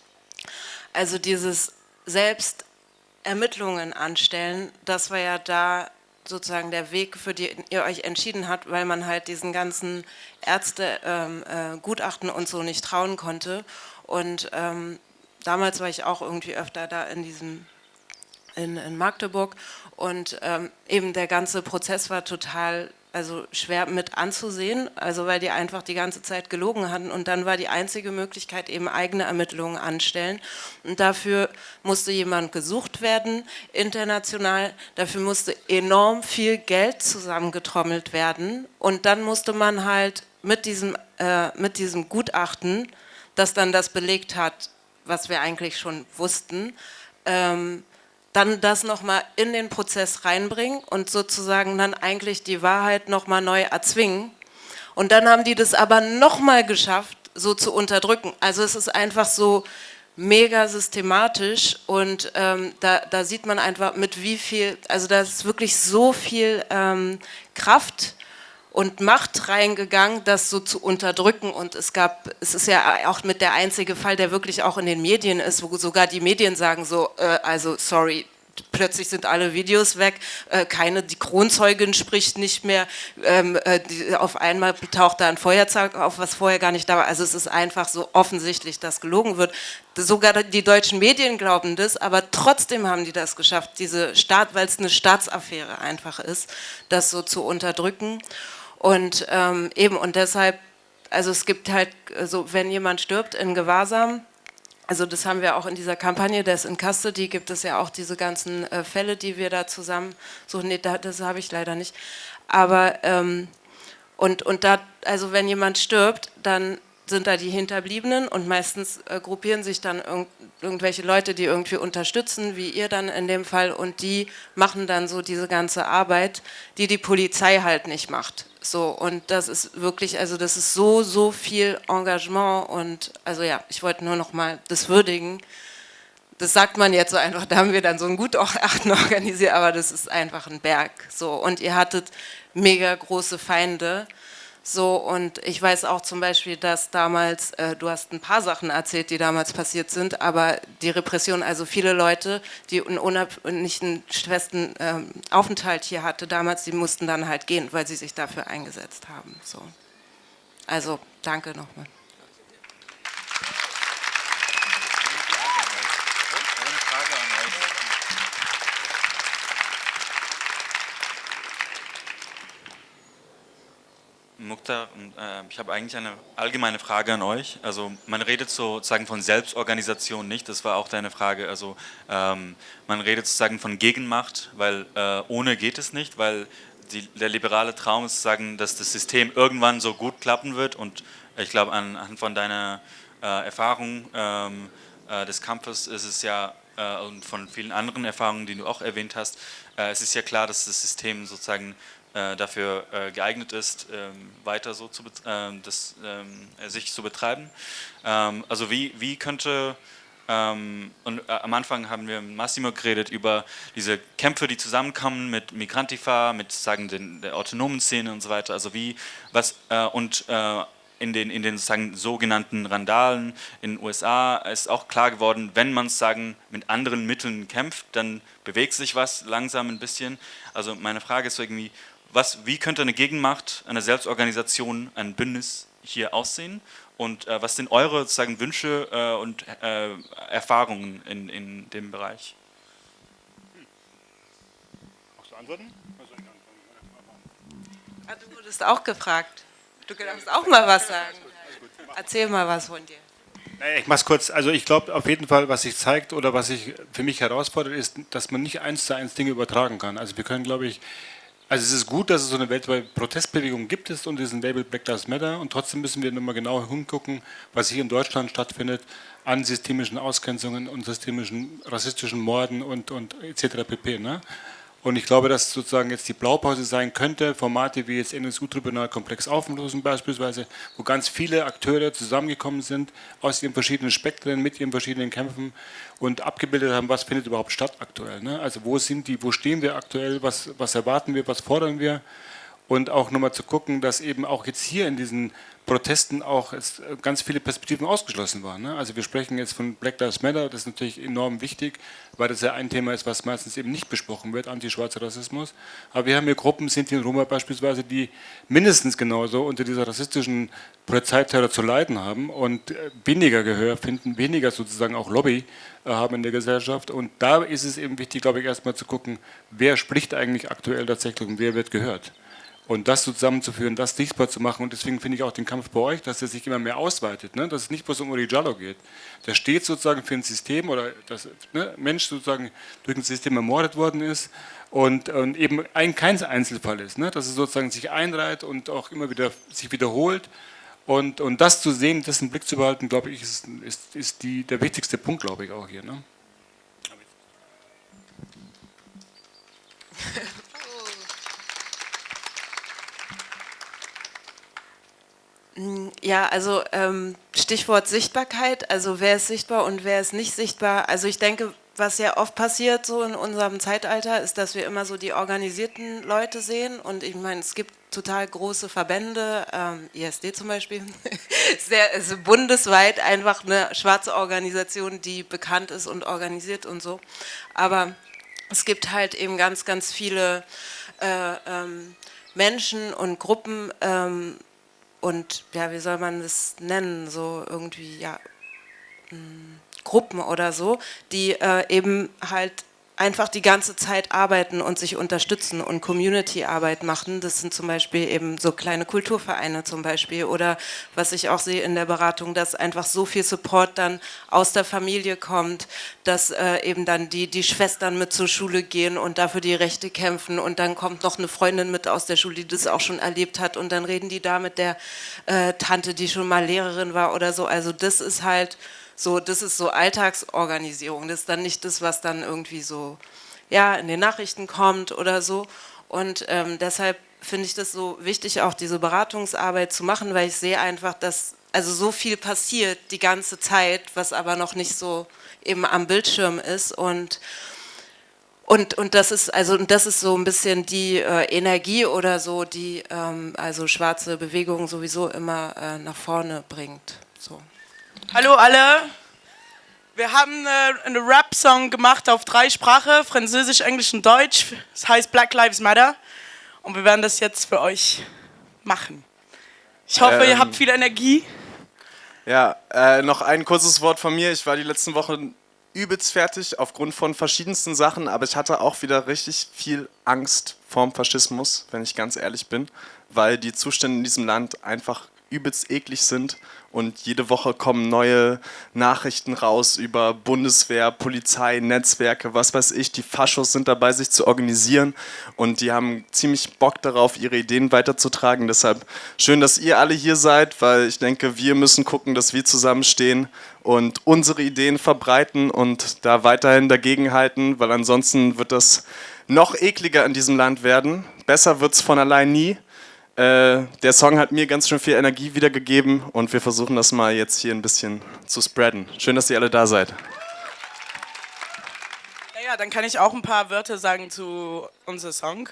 also dieses Selbstermittlungen anstellen, das war ja da sozusagen der Weg, für den ihr euch entschieden habt, weil man halt diesen ganzen Ärztegutachten ähm, äh, und so nicht trauen konnte. Und ähm, damals war ich auch irgendwie öfter da in diesem in, in Magdeburg und ähm, eben der ganze Prozess war total also schwer mit anzusehen, also weil die einfach die ganze Zeit gelogen hatten und dann war die einzige Möglichkeit eben eigene Ermittlungen anstellen. Und dafür musste jemand gesucht werden, international, dafür musste enorm viel Geld zusammengetrommelt werden. Und dann musste man halt mit diesem, äh, mit diesem Gutachten, das dann das belegt hat, was wir eigentlich schon wussten, ähm, dann das nochmal in den Prozess reinbringen und sozusagen dann eigentlich die Wahrheit nochmal neu erzwingen. Und dann haben die das aber nochmal geschafft, so zu unterdrücken. Also es ist einfach so mega systematisch und ähm, da, da, sieht man einfach mit wie viel, also da ist wirklich so viel ähm, Kraft und Macht reingegangen, das so zu unterdrücken. Und es gab, es ist ja auch mit der einzige Fall, der wirklich auch in den Medien ist, wo sogar die Medien sagen so, äh, also sorry, plötzlich sind alle Videos weg, äh, keine, die Kronzeugin spricht nicht mehr, ähm, äh, die, auf einmal taucht da ein Feuerzeug auf, was vorher gar nicht da war. Also es ist einfach so offensichtlich, dass gelogen wird. Sogar die deutschen Medien glauben das, aber trotzdem haben die das geschafft, diese Staat, weil es eine Staatsaffäre einfach ist, das so zu unterdrücken. Und ähm, eben, und deshalb, also es gibt halt, so wenn jemand stirbt in Gewahrsam, also das haben wir auch in dieser Kampagne Death in Custody, gibt es ja auch diese ganzen äh, Fälle, die wir da zusammen suchen. Nee, da, das habe ich leider nicht. Aber, ähm, und, und da, also wenn jemand stirbt, dann sind da die Hinterbliebenen und meistens äh, gruppieren sich dann irg irgendwelche Leute, die irgendwie unterstützen, wie ihr dann in dem Fall, und die machen dann so diese ganze Arbeit, die die Polizei halt nicht macht. So, und das ist wirklich, also das ist so, so viel Engagement und also ja, ich wollte nur noch mal das würdigen. Das sagt man jetzt so einfach, da haben wir dann so ein Gutachten organisiert, aber das ist einfach ein Berg. So, und ihr hattet mega große Feinde, So, und ich weiß auch zum Beispiel, dass damals, äh, du hast ein paar Sachen erzählt, die damals passiert sind, aber die Repression, also viele Leute, die einen nicht einen festen ähm, Aufenthalt hier hatte damals, die mussten dann halt gehen, weil sie sich dafür eingesetzt haben. So. Also, danke nochmal. Mukhtar, äh, ich habe eigentlich eine allgemeine Frage an euch. Also man redet sozusagen von Selbstorganisation nicht, das war auch deine Frage. Also ähm, man redet sozusagen von Gegenmacht, weil äh, ohne geht es nicht, weil die, der liberale Traum ist sozusagen, dass das System irgendwann so gut klappen wird und ich glaube anhand von deiner äh, Erfahrung ähm, äh, des Kampfes ist es ja äh, und von vielen anderen Erfahrungen, die du auch erwähnt hast, äh, es ist ja klar, dass das System sozusagen dafür äh, geeignet ist, ähm, weiter so zu, ähm, das, ähm, sich zu betreiben. also wie, wie könnte, und äh, am Anfang haben wir mit Massimo geredet über diese Kämpfe, die zusammenkommen mit Migrantifa, mit sagen den, der autonomen Szene und so weiter. Also wie, was, und in den, in den sagen, sogenannten Randalen in den USA ist auch klar geworden, wenn man sagen mit anderen Mitteln kämpft, dann bewegt sich was langsam ein bisschen. Also meine Frage ist irgendwie, was, wie könnte eine Gegenmacht, eine Selbstorganisation, ein Bündnis hier aussehen? Und äh, was sind eure sozusagen, Wünsche äh, und äh, Erfahrungen in, in dem Bereich? Magst du antworten? Ah, du wurdest auch gefragt. Du kannst auch mal was sagen. Erzähl mal was von dir. Ich mache es kurz. Also ich glaube auf jeden Fall, was sich zeigt oder was sich für mich herausfordert, ist, dass man nicht eins zu eins Dinge übertragen kann. Also wir können, glaube ich, also es ist gut, dass es so eine weltweite Protestbewegung gibt es und diesen Label Black Lives Matter und trotzdem müssen wir nochmal genau hingucken, was hier in Deutschland stattfindet an systemischen Ausgrenzungen und systemischen rassistischen Morden und, und etc. pp. Ne? Und ich glaube, dass sozusagen jetzt die Blaupause sein könnte, Formate wie jetzt NSU-Tribunal Komplex auflösen beispielsweise, wo ganz viele Akteure zusammengekommen sind aus ihren verschiedenen Spektren, mit ihren verschiedenen Kämpfen und abgebildet haben, was findet überhaupt statt aktuell. Ne? Also wo sind die, wo stehen wir aktuell, was, was erwarten wir, was fordern wir und auch nochmal zu gucken, dass eben auch jetzt hier in diesen Protesten auch äh, ganz viele Perspektiven ausgeschlossen waren. Ne? Also wir sprechen jetzt von Black Lives Matter, das ist natürlich enorm wichtig, weil das ja ein Thema ist, was meistens eben nicht besprochen wird, antischwarzer Rassismus. Aber wir haben hier Gruppen, Sinti und Roma beispielsweise, die mindestens genauso unter dieser rassistischen Polizeiterror zu leiden haben und äh, weniger Gehör finden, weniger sozusagen auch Lobby äh, haben in der Gesellschaft. Und da ist es eben wichtig, glaube ich, erstmal zu gucken, wer spricht eigentlich aktuell tatsächlich und wer wird gehört. Und das zusammenzuführen, das sichtbar zu machen und deswegen finde ich auch den Kampf bei euch, dass er sich immer mehr ausweitet, ne? dass es nicht bloß um Uri Jallo geht. Der steht sozusagen für ein System oder dass ne, Mensch sozusagen durch ein System ermordet worden ist und, und eben ein, kein Einzelfall ist, ne? dass es sozusagen sich einreiht und auch immer wieder sich wiederholt und, und das zu sehen, das im Blick zu behalten, glaube ich, ist, ist, ist die, der wichtigste Punkt, glaube ich, auch hier. Ne? Ja, also ähm, Stichwort Sichtbarkeit, also wer ist sichtbar und wer ist nicht sichtbar. Also ich denke, was ja oft passiert so in unserem Zeitalter, ist, dass wir immer so die organisierten Leute sehen. Und ich meine, es gibt total große Verbände, ähm, ISD zum Beispiel, sehr also bundesweit einfach eine schwarze Organisation, die bekannt ist und organisiert und so, aber es gibt halt eben ganz, ganz viele äh, ähm, Menschen und Gruppen, ähm, und ja, wie soll man das nennen, so irgendwie, ja, hm, Gruppen oder so, die äh, eben halt einfach die ganze Zeit arbeiten und sich unterstützen und Community-Arbeit machen. Das sind zum Beispiel eben so kleine Kulturvereine zum Beispiel oder was ich auch sehe in der Beratung, dass einfach so viel Support dann aus der Familie kommt, dass äh, eben dann die, die Schwestern mit zur Schule gehen und dafür die Rechte kämpfen und dann kommt noch eine Freundin mit aus der Schule, die das auch schon erlebt hat und dann reden die da mit der äh, Tante, die schon mal Lehrerin war oder so. Also das ist halt so, das ist so Alltagsorganisierung. Das ist dann nicht das, was dann irgendwie so ja, in den Nachrichten kommt oder so. Und ähm, deshalb finde ich das so wichtig, auch diese Beratungsarbeit zu machen, weil ich sehe einfach, dass also so viel passiert die ganze Zeit, was aber noch nicht so eben am Bildschirm ist. Und Und, und das ist also und das ist so ein bisschen die äh, Energie oder so, die ähm, also schwarze Bewegung sowieso immer äh, nach vorne bringt. So. Hallo alle. Wir haben äh, einen Rap-Song gemacht auf drei Sprachen, Französisch, Englisch und Deutsch. Es das heißt Black Lives Matter. Und wir werden das jetzt für euch machen. Ich hoffe, ähm, ihr habt viel Energie. Ja, äh, noch ein kurzes Wort von mir. Ich war die letzten Wochen übelst fertig aufgrund von verschiedensten Sachen, aber ich hatte auch wieder richtig viel Angst vorm Faschismus, wenn ich ganz ehrlich bin, weil die Zustände in diesem Land einfach übelst eklig sind und jede Woche kommen neue Nachrichten raus über Bundeswehr, Polizei, Netzwerke, was weiß ich. Die Faschos sind dabei, sich zu organisieren und die haben ziemlich Bock darauf, ihre Ideen weiterzutragen. Deshalb schön, dass ihr alle hier seid, weil ich denke, wir müssen gucken, dass wir zusammenstehen und unsere Ideen verbreiten und da weiterhin dagegenhalten, weil ansonsten wird das noch ekliger in diesem Land werden. Besser wird es von allein nie. Äh, der Song hat mir ganz schön viel Energie wiedergegeben und wir versuchen das mal jetzt hier ein bisschen zu spreaden. Schön, dass ihr alle da seid. Ja, dann kann ich auch ein paar Wörter sagen zu unserem Song.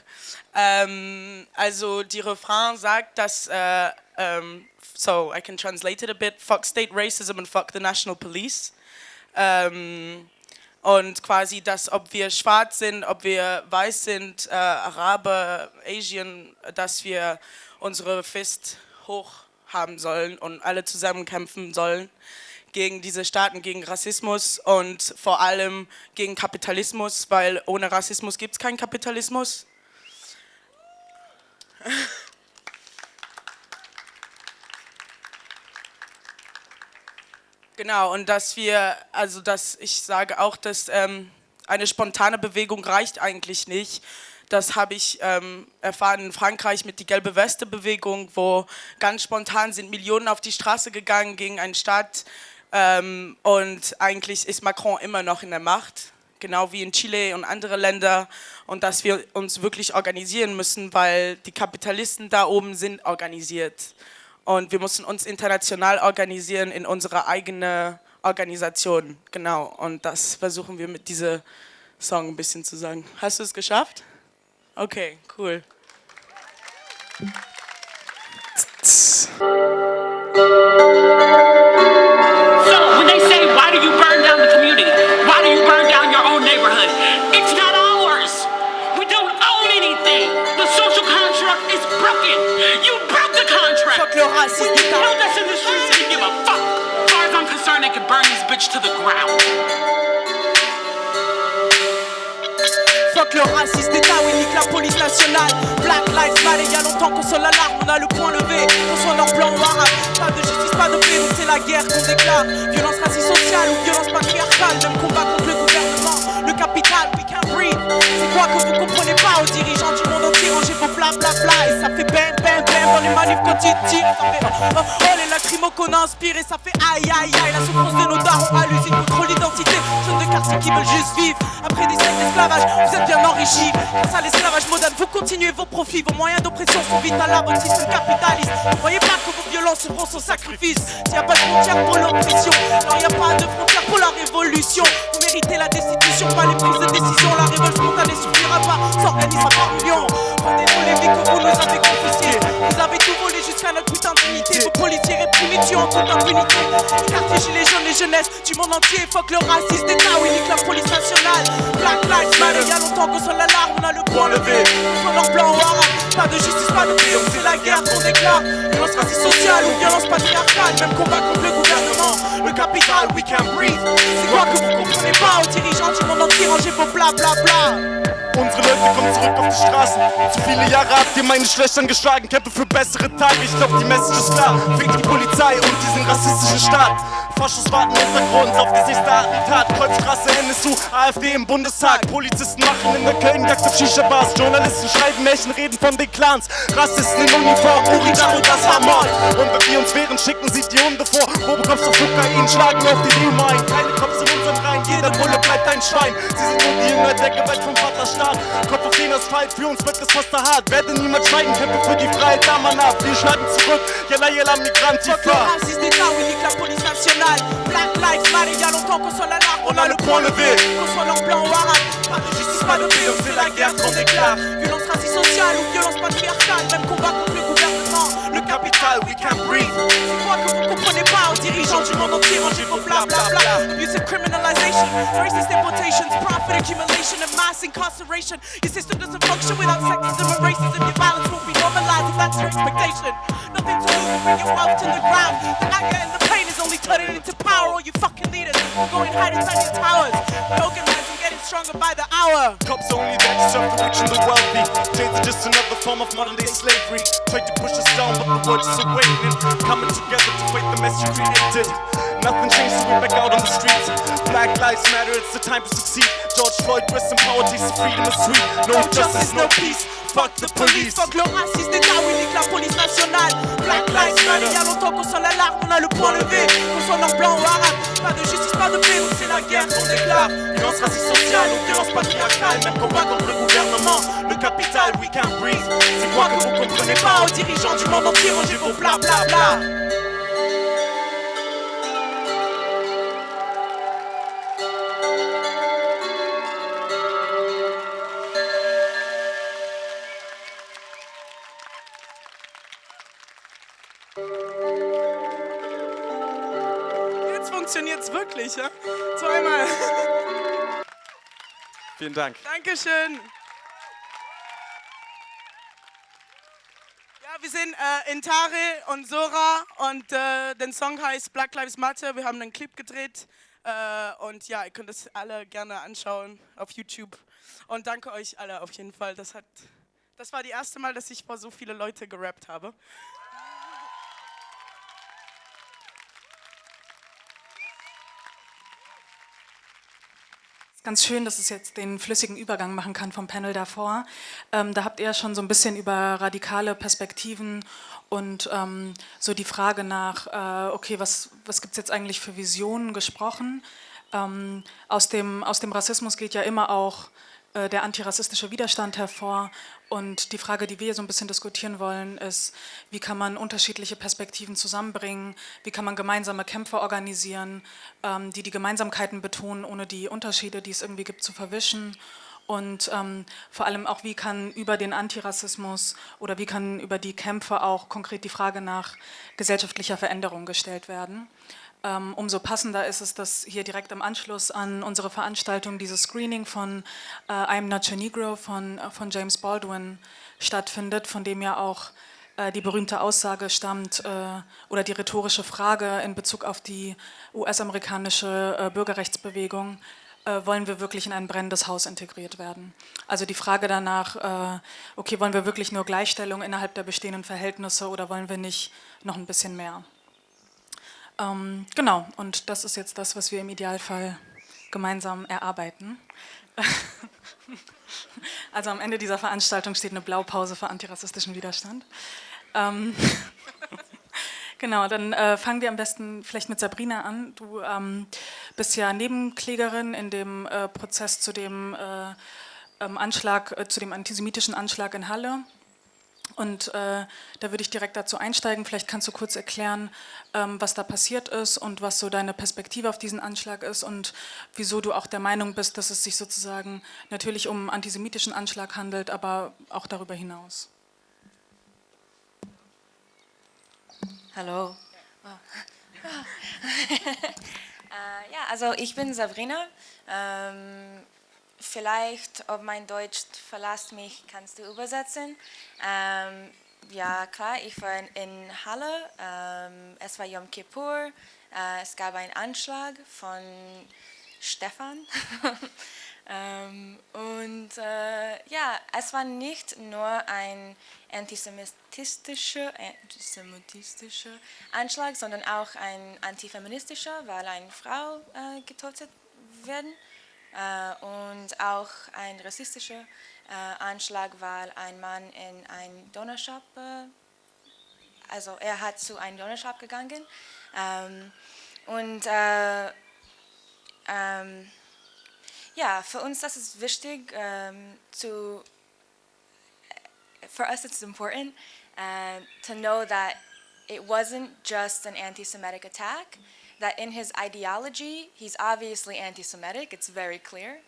Ähm, also die Refrain sagt, dass, äh, ähm, so I can translate it a bit, fuck state racism and fuck the national police. Ähm, und quasi dass ob wir schwarz sind, ob wir weiß sind, äh, Araber, Asian, dass wir unsere Fist hoch haben sollen und alle zusammen kämpfen sollen gegen diese Staaten, gegen Rassismus und vor allem gegen Kapitalismus, weil ohne Rassismus gibt es keinen Kapitalismus. Genau, und dass wir, also dass ich sage auch, dass ähm, eine spontane Bewegung reicht eigentlich nicht. Das habe ich ähm, erfahren in Frankreich mit die Gelbe Weste-Bewegung, wo ganz spontan sind Millionen auf die Straße gegangen gegen einen Staat ähm, und eigentlich ist Macron immer noch in der Macht, genau wie in Chile und andere Länder und dass wir uns wirklich organisieren müssen, weil die Kapitalisten da oben sind organisiert. Und wir mussten uns international organisieren in unserer eigenen Organisation. Genau. Und das versuchen wir mit diesem Song ein bisschen zu sagen. Hast du es geschafft? Okay, cool. When Fuck le racisme d'État. Held us in the streets and give a fuck. As far as I'm concerned, they could burn this bitch to the ground. Fuck le racisme d'État, oui, nique la police nationale. Black Lives Matter, y'a longtemps qu'on sonne l'alarme, on a le point levé. Qu'on soit noir, blanc ou arabe. Pas de justice, pas de paix, c'est la guerre qu'on déclare. Violence raciste sociale ou violence patriarcale, même combat contre le gouvernement. Le capital, we can't breathe. C'est quoi que vous comprenez pas aux dirigeants du monde entier, rangez vos bla bla. Et ça fait bam bam bam dans les manifs quand tu tires. Ça fait oh, oh les lacrymos qu'on a inspiré, ça fait aïe aïe aïe. La souffrance de nos darons à l'usine contre l'identité. Jeunes de quartier qui veulent juste vivre. Après des siècles d'esclavage, vous êtes bien enrichis. Grâce à l'esclavage moderne, vous continuez vos profits. Vos moyens d'oppression sont vite à la bonne système capitaliste. Croyez pas que vos violences seront sans sacrifice. S'il n'y a pas de frontières pour l'oppression, non, il n'y a pas de frontières pour la révolution. Vous méritez la destitution, pas les prises de décision. La révolte spontanée suffira pas, s'organisera par millions. Rendez-vous les vies que vous nous avez confisquées. Vous avez tout volé jusqu'à notre putain d'unité. Vos policiers réprimés tuent en toute impunité. Quartier gilets jaunes, les jeunesses du monde entier. Fuck le raciste d'État, oui, nique la police nationale. Black Lives Matter, y'a longtemps qu'on sonne l'alarme, on a le point levé. Noir, blanc ou arabe, pas de justice, pas de paix. C'est la guerre qu'on déclare. Violence raciste sociale ou violence patriarcale. Même combat contre le gouvernement. Le capital, we can breathe. C'est quoi que vous comprenez pas aux dirigeants du monde entier, rangez vos bla bla bla. Unsere Leute kommen zurück auf die Straßen. Zu viele Jahre habt ihr meine Schwestern geschlagen. Kämpfe für bessere Tage. Ich glaub, die Message ist klar. Fick die Polizei und diesen rassistischen Staat. Faschos warten Untergrund auf das nächste Attentat. Kreuzstraße, NSU, AfD im Bundestag. Polizisten machen in der Köln Jagd auf Shisha-Bars. Journalisten schreiben Märchen, reden von den Clans. Rassisten in Uniform, Uridan und das war Mord. Und wenn wir uns wehren, schicken sie die Hunde vor. Wo bekommst du Kokain? Schlagen auf die Demo ein. Keine Jeder Bulle bleibt ein Schwein. Sie sind nur die Jünger der Gewalt vom Vaterstaat. Staat. Kopf auf den Asphalt, für uns wird das fast hart. Werde niemand schweigen, kämpfe für die Freiheit, da man ab. Wir schneiden zurück, yalla yalla racisme nique la police nationale. Black Lives matter, y'a longtemps qu'on soit l'alarme, on a le point levé. Qu'on soit leur blanc ou arabe, pas de justice, pas de paix, c'est la guerre qu'on déclare. Violence raciste sociale ou violence patriarcale, même combat. We can't breathe. C'est quoi pas aux dirigeants du monde entier, mangez vos bla bla bla. Abusive criminalization, racist importations, profit accumulation and mass incarceration. Your system doesn't function without sexism and racism. Your violence will be normalized if that's your expectation. Nothing to lose, bring your wealth to the ground. The anger and the pain is only turning into power. All you fucking leaders will go and hide inside your towers. And getting stronger by the hour. Cops only there to serve the rich and the wealthy. Chains are just another form of modern day slavery. Tried to push us down, but the world is awakening. Coming together to fight the mess you created. Nothing changed, so we're back out on the streets. Black lives matter, it's the time to succeed. George Floyd, rest in power, taste freedom is sweet. No justice, no peace. Fuck the police. Fuck le racisme d'État, oui, nique la police nationale. Black Lives Matter, y'a longtemps qu'on sonne l'alarme, on a le point levé. Qu'on soit noir, blanc ou arabe, pas de justice, pas de paix, c'est la guerre qu'on déclare. Violence raciste sociale ou violence patriarcale, même combat contre le gouvernement. Le capital, we can breathe. C'est quoi que vous comprenez pas aux dirigeants du monde entier, mangez vos bla bla bla. Funktioniert's wirklich, ja? Zweimal. Vielen Dank. Dankeschön. Ja, wir sind äh, Intare und Sora und äh, der Song heißt Black Lives Matter. Wir haben einen Clip gedreht äh, und ja, ihr könnt es alle gerne anschauen auf YouTube. Und danke euch alle auf jeden Fall. Das, hat, das war die erste Mal, dass ich vor so viele Leute gerappt habe. Ganz schön, dass es jetzt den flüssigen Übergang machen kann vom Panel davor. Ähm, da habt ihr ja schon so ein bisschen über radikale Perspektiven und ähm, so die Frage nach, äh, okay, was, was gibt es jetzt eigentlich für Visionen gesprochen. Ähm, aus, dem, aus dem Rassismus geht ja immer auch der antirassistische Widerstand hervor. Und die Frage, die wir so ein bisschen diskutieren wollen, ist, wie kann man unterschiedliche Perspektiven zusammenbringen, wie kann man gemeinsame Kämpfe organisieren, ähm, die die Gemeinsamkeiten betonen, ohne die Unterschiede, die es irgendwie gibt, zu verwischen. Und ähm, vor allem auch, wie kann über den Antirassismus oder wie kann über die Kämpfe auch konkret die Frage nach gesellschaftlicher Veränderung gestellt werden. Ähm, umso passender ist es, dass hier direkt im Anschluss an unsere Veranstaltung dieses Screening von äh, I'm Not Your Negro von, äh, von James Baldwin stattfindet, von dem ja auch äh, die berühmte Aussage stammt äh, oder die rhetorische Frage in Bezug auf die US-amerikanische äh, Bürgerrechtsbewegung, äh, wollen wir wirklich in ein brennendes Haus integriert werden. Also die Frage danach, okay, wollen wir wirklich nur Gleichstellung innerhalb der bestehenden Verhältnisse oder wollen wir nicht noch ein bisschen mehr? Ähm, genau, und das ist jetzt das, was wir im Idealfall gemeinsam erarbeiten. Also am Ende dieser Veranstaltung steht eine Blaupause für antirassistischen Widerstand. Ähm, genau, dann äh, fangen wir am besten vielleicht mit Sabrina an. Du ähm, bist ja Nebenklägerin in dem äh, Prozess zu dem äh, ähm, Anschlag, äh, zu dem antisemitischen Anschlag in Halle. Und äh, da würde ich direkt dazu einsteigen. Vielleicht kannst du kurz erklären, ähm, was da passiert ist und was so deine Perspektive auf diesen Anschlag ist und wieso du auch der Meinung bist, dass es sich sozusagen natürlich um einen antisemitischen Anschlag handelt, aber auch darüber hinaus. Hallo. äh, ja, also ich bin Sabrina. Ähm, vielleicht, ob mein Deutsch verlässt mich, kannst du übersetzen. Ähm, ja, klar, ich war in Halle. Ähm, es war Yom Kippur. Äh, es gab einen Anschlag von Stefan. ähm, und äh, ja, es war nicht nur ein antisemitistischer, antisemitistischer Anschlag, sondern auch ein antifeministischer, weil eine Frau äh, getötet werden. Äh, und auch ein rassistischer äh, Anschlag, weil ein Mann in einen Donnershop, äh, also er hat zu einem Donnershop gegangen. Ähm, und ähm, ja, für uns das ist wichtig ähm, zu for us it's important uh, to know that it wasn't just an anti-Semitic attack, that in his ideology, he's obviously anti-Semitic, it's very clear,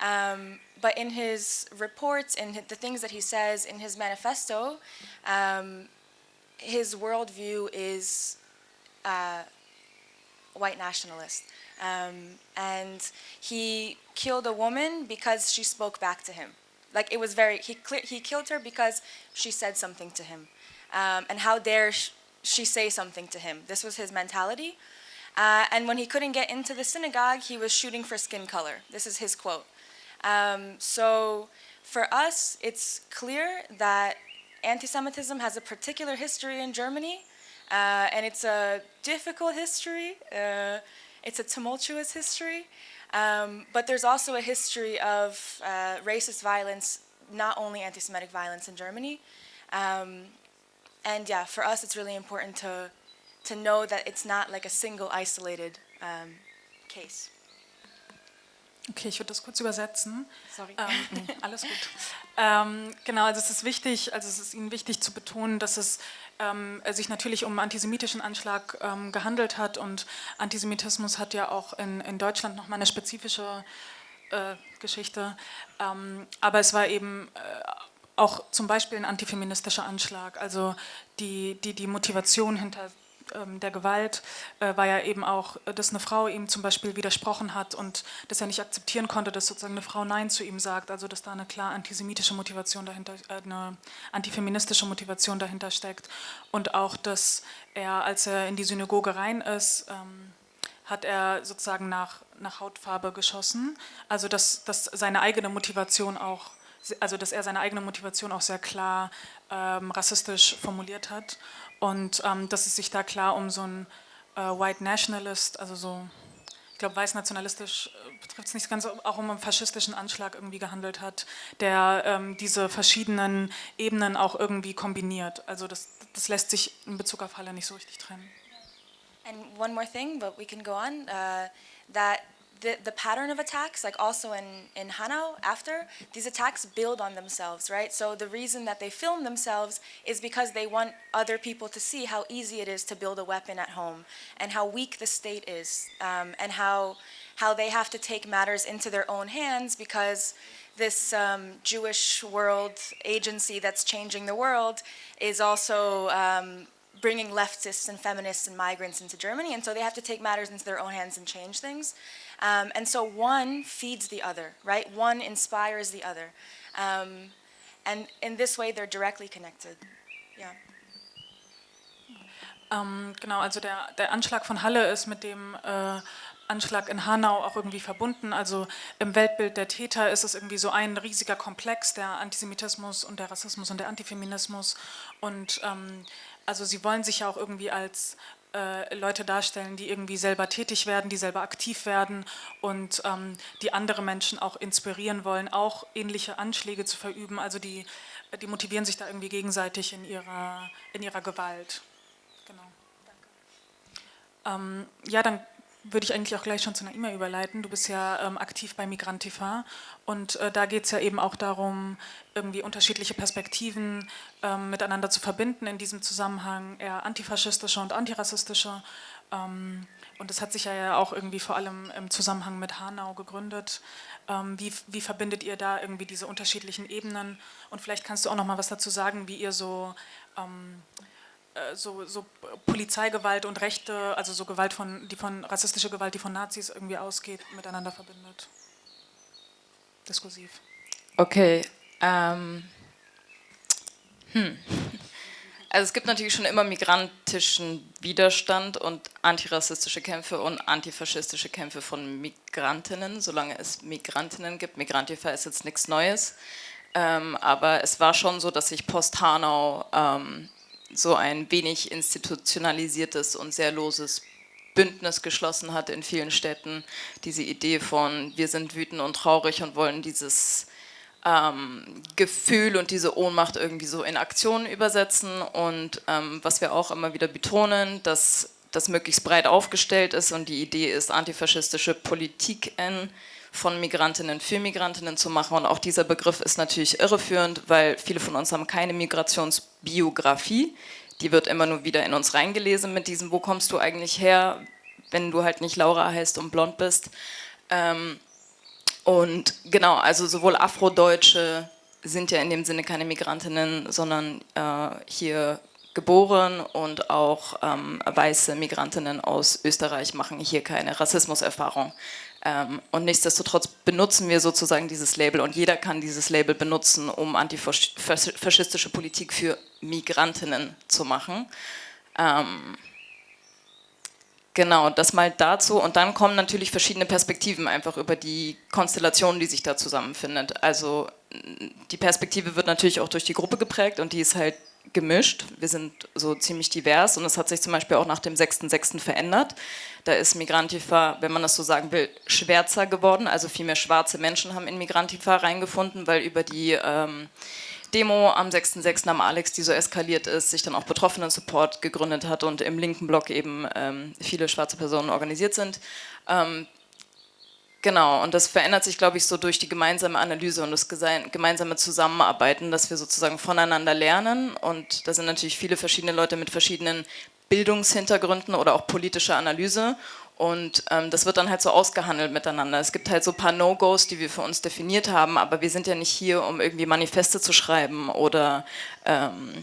um, but in his reports, in the things that he says in his manifesto, um, his worldview is uh, white nationalist. Um, and he killed a woman because she spoke back to him. Like it was very, he, he killed her because she said something to him. Um, and how dare sh she say something to him? This was his mentality. Uh, and when he couldn't get into the synagogue, he was shooting for skin color. This is his quote. Um, so for us, it's clear that anti-Semitism has a particular history in Germany, uh, and it's a difficult history. Uh, it's a tumultuous history, um, but there's also a history of uh, racist violence, not only anti-Semitic violence in Germany. Um, and yeah, for us, it's really important to to know that it's not like a single isolated um, case. Okay, ich würde das kurz übersetzen. Sorry. Ähm, alles gut. Ähm, genau, also es ist wichtig, also es ist Ihnen wichtig zu betonen, dass es ähm, sich natürlich um einen antisemitischen Anschlag ähm, gehandelt hat und Antisemitismus hat ja auch in, in Deutschland nochmal eine spezifische äh, Geschichte, ähm, aber es war eben äh, auch zum Beispiel ein antifeministischer Anschlag, also die, die, die Motivation hinter der Gewalt äh, war ja eben auch, dass eine Frau ihm zum Beispiel widersprochen hat und dass er nicht akzeptieren konnte, dass sozusagen eine Frau Nein zu ihm sagt, also dass da eine klar antisemitische Motivation dahinter, äh, eine antifeministische Motivation dahinter steckt. Und auch, dass er, als er in die Synagoge rein ist, ähm, hat er sozusagen nach, nach Hautfarbe geschossen, also dass, dass seine eigene Motivation auch also dass er seine eigene Motivation auch sehr klar ähm, rassistisch formuliert hat und ähm, dass es sich da klar um so einen äh, White Nationalist, also so, ich glaube weiß-nationalistisch äh, betrifft es nicht ganz, auch um einen faschistischen Anschlag irgendwie gehandelt hat, der ähm, diese verschiedenen Ebenen auch irgendwie kombiniert. Also das, das lässt sich in Bezug auf Halle nicht so richtig trennen. And one more thing, but we can go on, uh, that the, the pattern of attacks, like also in, in Hanau after, these attacks build on themselves, right? So the reason that they film themselves is because they want other people to see how easy it is to build a weapon at home and how weak the state is um, and how, how they have to take matters into their own hands because this um, Jewish world agency that's changing the world is also um, bringing leftists and feminists and migrants into Germany, and so they have to take matters into their own hands and change things. Um, and so one feeds the other, right? One inspires the other. Um, and in this way, they're directly connected. Yeah. Ähm, genau, also der, der Anschlag von Halle ist mit dem äh, Anschlag in Hanau auch irgendwie verbunden. Also im Weltbild der Täter ist es irgendwie so ein riesiger Komplex, der Antisemitismus und der Rassismus und der Antifeminismus. Und ähm, also sie wollen sich ja auch irgendwie als äh, Leute darstellen, die irgendwie selber tätig werden, die selber aktiv werden und ähm, die andere Menschen auch inspirieren wollen, auch ähnliche Anschläge zu verüben. Also die, die motivieren sich da irgendwie gegenseitig in ihrer, in ihrer Gewalt. Genau. Ähm, ja, dann würde ich eigentlich auch gleich schon zu einer E-Mail überleiten. Du bist ja ähm, aktiv bei Migrantifa und äh, da geht es ja eben auch darum, irgendwie unterschiedliche Perspektiven ähm, miteinander zu verbinden, in diesem Zusammenhang eher antifaschistische und antirassistische. Ähm, und das hat sich ja auch irgendwie vor allem im Zusammenhang mit Hanau gegründet. Ähm, wie, wie verbindet ihr da irgendwie diese unterschiedlichen Ebenen? Und vielleicht kannst du auch noch mal was dazu sagen, wie ihr so ähm, äh, so, so, Polizeigewalt und Rechte, also so Gewalt von, die von rassistische Gewalt, die von Nazis irgendwie ausgeht, miteinander verbindet. Diskursiv. Okay. Ähm, hm. Also es gibt natürlich schon immer migrantischen Widerstand und antirassistische Kämpfe und antifaschistische Kämpfe von Migrantinnen, solange es Migrantinnen gibt. Migrantifa ist jetzt nichts Neues. Ähm, aber es war schon so, dass sich Post-Hanau ähm, so ein wenig institutionalisiertes und sehr loses Bündnis geschlossen hat in vielen Städten. Diese Idee von, wir sind wütend und traurig und wollen dieses ähm, Gefühl und diese Ohnmacht irgendwie so in Aktionen übersetzen. Und ähm, was wir auch immer wieder betonen, dass das möglichst breit aufgestellt ist und die Idee ist, antifaschistische Politiken von Migrantinnen für Migrantinnen zu machen. Und auch dieser Begriff ist natürlich irreführend, weil viele von uns haben keine Migrationsbiografie. die wird immer nur wieder in uns reingelesen mit diesem, wo kommst du eigentlich her, wenn du halt nicht Laura heißt und blond bist. Ähm, und genau, also sowohl Afrodeutsche sind ja in dem Sinne keine Migrantinnen, sondern äh, hier geboren und auch ähm, weiße Migrantinnen aus Österreich machen hier keine Rassismuserfahrung. Ähm, und nichtsdestotrotz benutzen wir sozusagen dieses Label und jeder kann dieses Label benutzen, um antifaschistische Politik für Migrantinnen zu machen. Ähm, genau, das mal dazu. Und dann kommen natürlich verschiedene Perspektiven einfach über die Konstellation, die sich da zusammenfindet. Also die Perspektive wird natürlich auch durch die Gruppe geprägt und die ist halt gemischt. Wir sind so ziemlich divers und es hat sich zum Beispiel auch nach dem 6.6. verändert. Da ist Migrantifa, wenn man das so sagen will, schwärzer geworden. Also viel mehr schwarze Menschen haben in Migrantifa reingefunden, weil über die ähm, Demo am 6.6. am Alex, die so eskaliert ist, sich dann auch Betroffenen-Support gegründet hat und im linken Block eben ähm, viele schwarze Personen organisiert sind. Ähm, Genau, und das verändert sich, glaube ich, so durch die gemeinsame Analyse und das gemeinsame Zusammenarbeiten, dass wir sozusagen voneinander lernen. Und da sind natürlich viele verschiedene Leute mit verschiedenen Bildungshintergründen oder auch politischer Analyse. Und ähm, das wird dann halt so ausgehandelt miteinander. Es gibt halt so ein paar No-Gos, die wir für uns definiert haben, aber wir sind ja nicht hier, um irgendwie Manifeste zu schreiben oder ähm,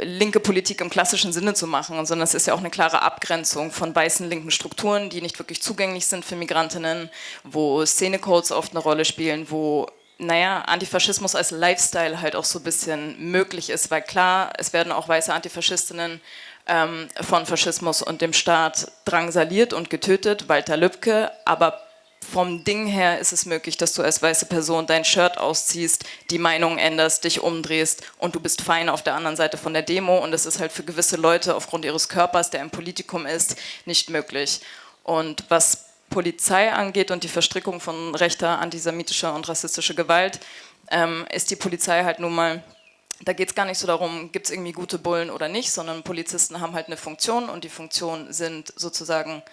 linke Politik im klassischen Sinne zu machen, sondern es ist ja auch eine klare Abgrenzung von weißen linken Strukturen, die nicht wirklich zugänglich sind für Migrantinnen, wo Szenecodes oft eine Rolle spielen, wo naja, Antifaschismus als Lifestyle halt auch so ein bisschen möglich ist, weil klar, es werden auch weiße Antifaschistinnen ähm, von Faschismus und dem Staat drangsaliert und getötet, Walter Lübcke, aber vom Ding her ist es möglich, dass du als weiße Person dein Shirt ausziehst, die Meinung änderst, dich umdrehst und du bist fein auf der anderen Seite von der Demo und es ist halt für gewisse Leute aufgrund ihres Körpers, der im Politikum ist, nicht möglich. Und was Polizei angeht und die Verstrickung von rechter, antisemitischer und rassistischer Gewalt, ähm, ist die Polizei halt nun mal da geht es gar nicht so darum, gibt es irgendwie gute Bullen oder nicht, sondern Polizisten haben halt eine Funktion und die Funktion sind sozusagen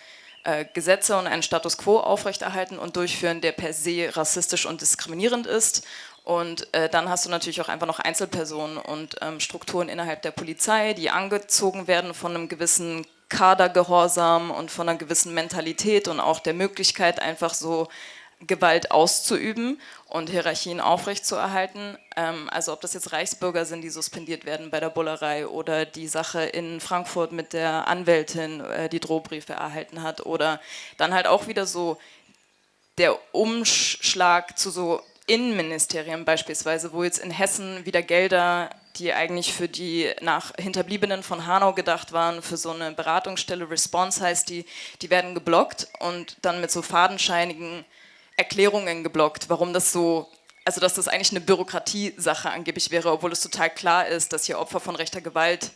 äh, Gesetze und einen Status quo aufrechterhalten und durchführen, der per se rassistisch und diskriminierend ist. Und äh, dann hast du natürlich auch einfach noch Einzelpersonen und ähm, Strukturen innerhalb der Polizei, die angezogen werden von einem gewissen Kadergehorsam und von einer gewissen Mentalität und auch der Möglichkeit, einfach so Gewalt auszuüben und Hierarchien aufrechtzuerhalten. Ähm, also ob das jetzt Reichsbürger sind, die suspendiert werden bei der Bullerei oder die Sache in Frankfurt mit der Anwältin, äh, die Drohbriefe erhalten hat oder dann halt auch wieder so der Umschlag zu so Innenministerien beispielsweise, wo jetzt in Hessen wieder Gelder, die eigentlich für die nach Hinterbliebenen von Hanau gedacht waren, für so eine Beratungsstelle, Response heißt die, die werden geblockt und dann mit so fadenscheinigen Erklärungen geblockt, warum das so, also dass das eigentlich eine Bürokratiesache angeblich wäre, obwohl es total klar ist, dass hier Opfer von rechter Gewalt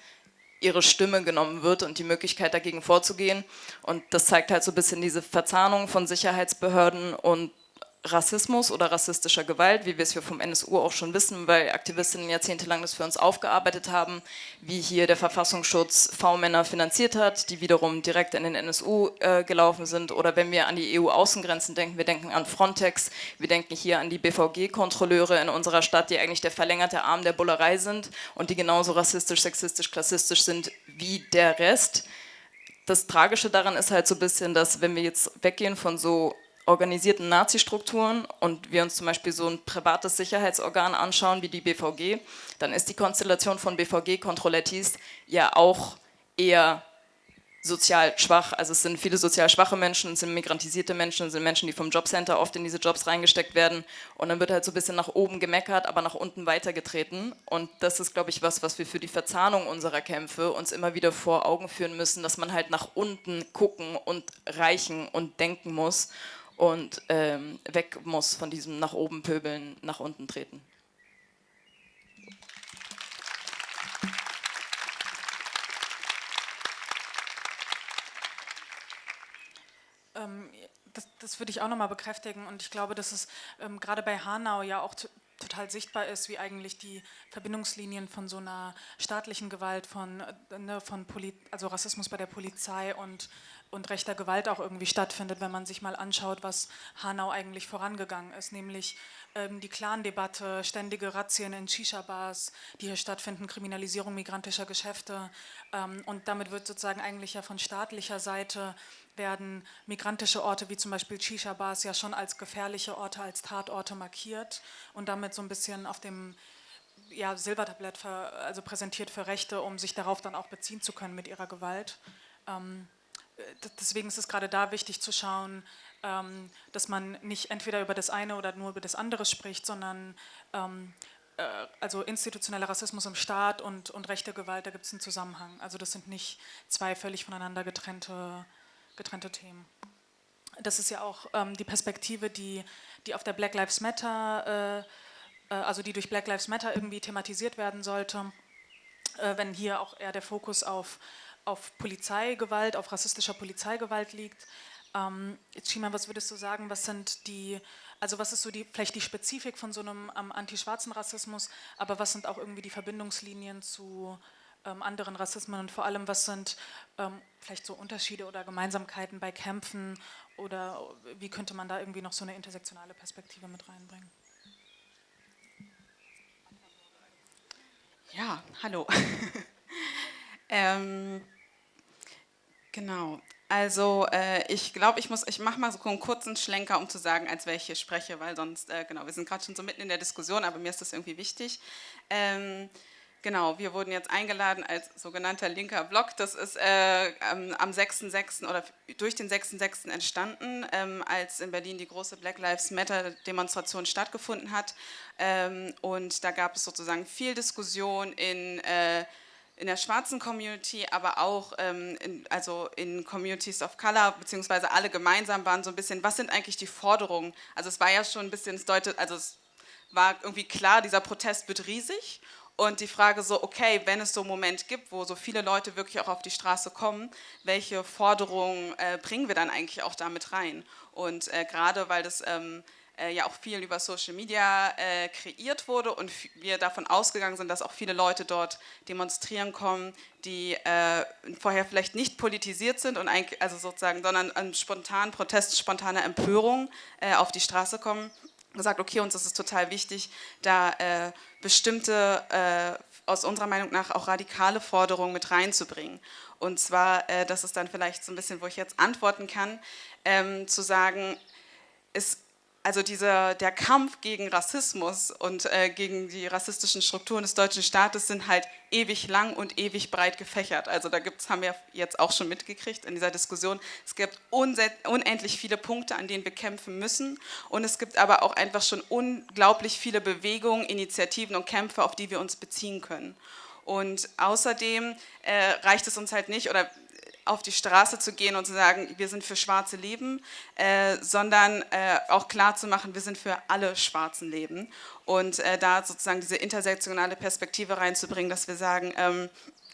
ihre Stimme genommen wird und die Möglichkeit dagegen vorzugehen. Und das zeigt halt so ein bisschen diese Verzahnung von Sicherheitsbehörden und Rassismus oder rassistischer Gewalt, wie wir es hier vom NSU auch schon wissen, weil Aktivistinnen jahrzehntelang das für uns aufgearbeitet haben, wie hier der Verfassungsschutz V-Männer finanziert hat, die wiederum direkt in den NSU äh, gelaufen sind. Oder wenn wir an die EU-Außengrenzen denken, wir denken an Frontex, wir denken hier an die BVG-Kontrolleure in unserer Stadt, die eigentlich der verlängerte Arm der Bullerei sind und die genauso rassistisch, sexistisch, klassistisch sind wie der Rest. Das Tragische daran ist halt so ein bisschen, dass wenn wir jetzt weggehen von so organisierten Nazi-Strukturen und wir uns zum Beispiel so ein privates Sicherheitsorgan anschauen wie die BVG, dann ist die Konstellation von BVG-Kontrollettis ja auch eher sozial schwach. Also es sind viele sozial schwache Menschen, es sind migrantisierte Menschen, es sind Menschen, die vom Jobcenter oft in diese Jobs reingesteckt werden. Und dann wird halt so ein bisschen nach oben gemeckert, aber nach unten weitergetreten. Und das ist, glaube ich, was, was wir für die Verzahnung unserer Kämpfe uns immer wieder vor Augen führen müssen, dass man halt nach unten gucken und reichen und denken muss und ähm, weg muss von diesem nach oben pöbeln, nach unten treten. Ähm, das, das, würde ich auch nochmal bekräftigen und ich glaube, dass es ähm, gerade bei Hanau ja auch total sichtbar ist, wie eigentlich die Verbindungslinien von so einer staatlichen Gewalt, von, äh, ne, von Poli also Rassismus bei der Polizei und, und rechter Gewalt auch irgendwie stattfindet, wenn man sich mal anschaut, was Hanau eigentlich vorangegangen ist, nämlich ähm, die Clan-Debatte, ständige Razzien in Shisha-Bars, die hier stattfinden, Kriminalisierung migrantischer Geschäfte ähm, und damit wird sozusagen eigentlich ja von staatlicher Seite werden migrantische Orte wie zum Beispiel Shisha-Bars ja schon als gefährliche Orte, als Tatorte markiert und damit so ein bisschen auf dem ja, Silbertablett für, also präsentiert für Rechte, um sich darauf dann auch beziehen zu können mit ihrer Gewalt. Ähm, deswegen ist es gerade da wichtig zu schauen, ähm, dass man nicht entweder über das eine oder nur über das andere spricht, sondern ähm, äh, also institutioneller Rassismus im Staat und, und rechte Gewalt, da gibt es einen Zusammenhang. Also das sind nicht zwei völlig voneinander getrennte getrennte Themen. Das ist ja auch ähm, die Perspektive, die, die auf der Black Lives Matter, äh, äh, also die durch Black Lives Matter irgendwie thematisiert werden sollte, äh, wenn hier auch eher der Fokus auf, auf Polizeigewalt, auf rassistischer Polizeigewalt liegt. Ähm, Chima, was würdest du sagen, was sind die, also was ist so die, vielleicht die Spezifik von so einem ähm, antischwarzen Rassismus, aber was sind auch irgendwie die Verbindungslinien zu ähm, anderen Rassismen und vor allem, was sind ähm, vielleicht so Unterschiede oder Gemeinsamkeiten bei Kämpfen oder wie könnte man da irgendwie noch so eine intersektionale Perspektive mit reinbringen? Ja, hallo. ähm, genau. Also äh, ich glaube, ich muss, ich mache mal so einen kurzen Schlenker, um zu sagen, als welche ich spreche, weil sonst, äh, genau, wir sind gerade schon so mitten in der Diskussion, aber mir ist das irgendwie wichtig. Ähm, Genau, wir wurden jetzt eingeladen als sogenannter linker Block. Das ist äh, am 6.6. oder durch den 6.6. entstanden, ähm, als in Berlin die große Black Lives Matter Demonstration stattgefunden hat. Ähm, und da gab es sozusagen viel Diskussion in, äh, in der schwarzen Community, aber auch ähm, in, also in Communities of Color, beziehungsweise alle gemeinsam waren so ein bisschen, was sind eigentlich die Forderungen? Also es war ja schon ein bisschen, es deutet, also es war irgendwie klar, dieser Protest wird riesig und die Frage so, okay, wenn es so einen Moment gibt, wo so viele Leute wirklich auch auf die Straße kommen, welche Forderungen äh, bringen wir dann eigentlich auch damit rein? Und äh, gerade weil das ähm, äh, ja auch viel über Social Media äh, kreiert wurde und wir davon ausgegangen sind, dass auch viele Leute dort demonstrieren kommen, die äh, vorher vielleicht nicht politisiert sind und also sozusagen, sondern an spontanen Protest, spontaner Empörung äh, auf die Straße kommen gesagt, okay, uns ist es total wichtig, da äh, bestimmte, äh, aus unserer Meinung nach auch radikale Forderungen mit reinzubringen. Und zwar, äh, das ist dann vielleicht so ein bisschen, wo ich jetzt antworten kann, ähm, zu sagen, es also dieser, der Kampf gegen Rassismus und äh, gegen die rassistischen Strukturen des deutschen Staates sind halt ewig lang und ewig breit gefächert. Also da gibt's, haben wir jetzt auch schon mitgekriegt in dieser Diskussion, es gibt unendlich viele Punkte, an denen wir kämpfen müssen und es gibt aber auch einfach schon unglaublich viele Bewegungen, Initiativen und Kämpfe, auf die wir uns beziehen können. Und außerdem äh, reicht es uns halt nicht, oder auf die Straße zu gehen und zu sagen, wir sind für schwarze Leben, äh, sondern äh, auch klar zu machen, wir sind für alle schwarzen Leben und äh, da sozusagen diese intersektionale Perspektive reinzubringen, dass wir sagen, ähm,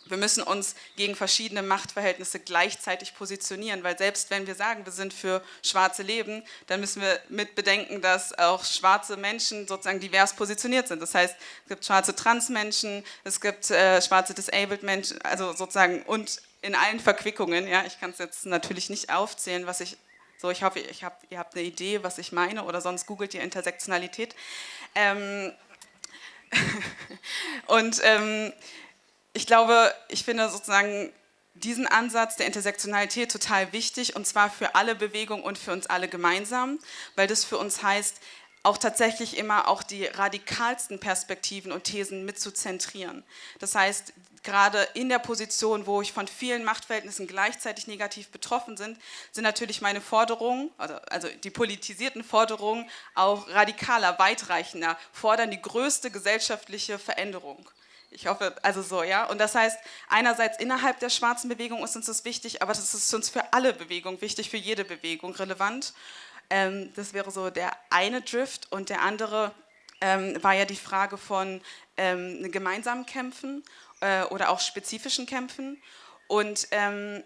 wir müssen uns gegen verschiedene Machtverhältnisse gleichzeitig positionieren, weil selbst wenn wir sagen, wir sind für schwarze Leben, dann müssen wir mit bedenken, dass auch schwarze Menschen sozusagen divers positioniert sind. Das heißt, es gibt schwarze Transmenschen, es gibt äh, schwarze Disabled Menschen, also sozusagen und in allen Verquickungen. Ja, ich kann es jetzt natürlich nicht aufzählen, was ich so, ich hoffe, ich hab, ihr habt eine Idee, was ich meine, oder sonst googelt ihr Intersektionalität. Ähm und ähm, ich glaube, ich finde sozusagen diesen Ansatz der Intersektionalität total wichtig, und zwar für alle Bewegungen und für uns alle gemeinsam, weil das für uns heißt, auch tatsächlich immer auch die radikalsten Perspektiven und Thesen mit zu zentrieren. Das heißt, gerade in der Position, wo ich von vielen Machtverhältnissen gleichzeitig negativ betroffen sind, sind natürlich meine Forderungen, also die politisierten Forderungen, auch radikaler, weitreichender, fordern die größte gesellschaftliche Veränderung. Ich hoffe, also so, ja. Und das heißt, einerseits innerhalb der schwarzen Bewegung ist uns das wichtig, aber das ist uns für alle Bewegungen wichtig, für jede Bewegung relevant. Ähm, das wäre so der eine Drift und der andere ähm, war ja die Frage von ähm, gemeinsamen Kämpfen äh, oder auch spezifischen Kämpfen. Und ähm,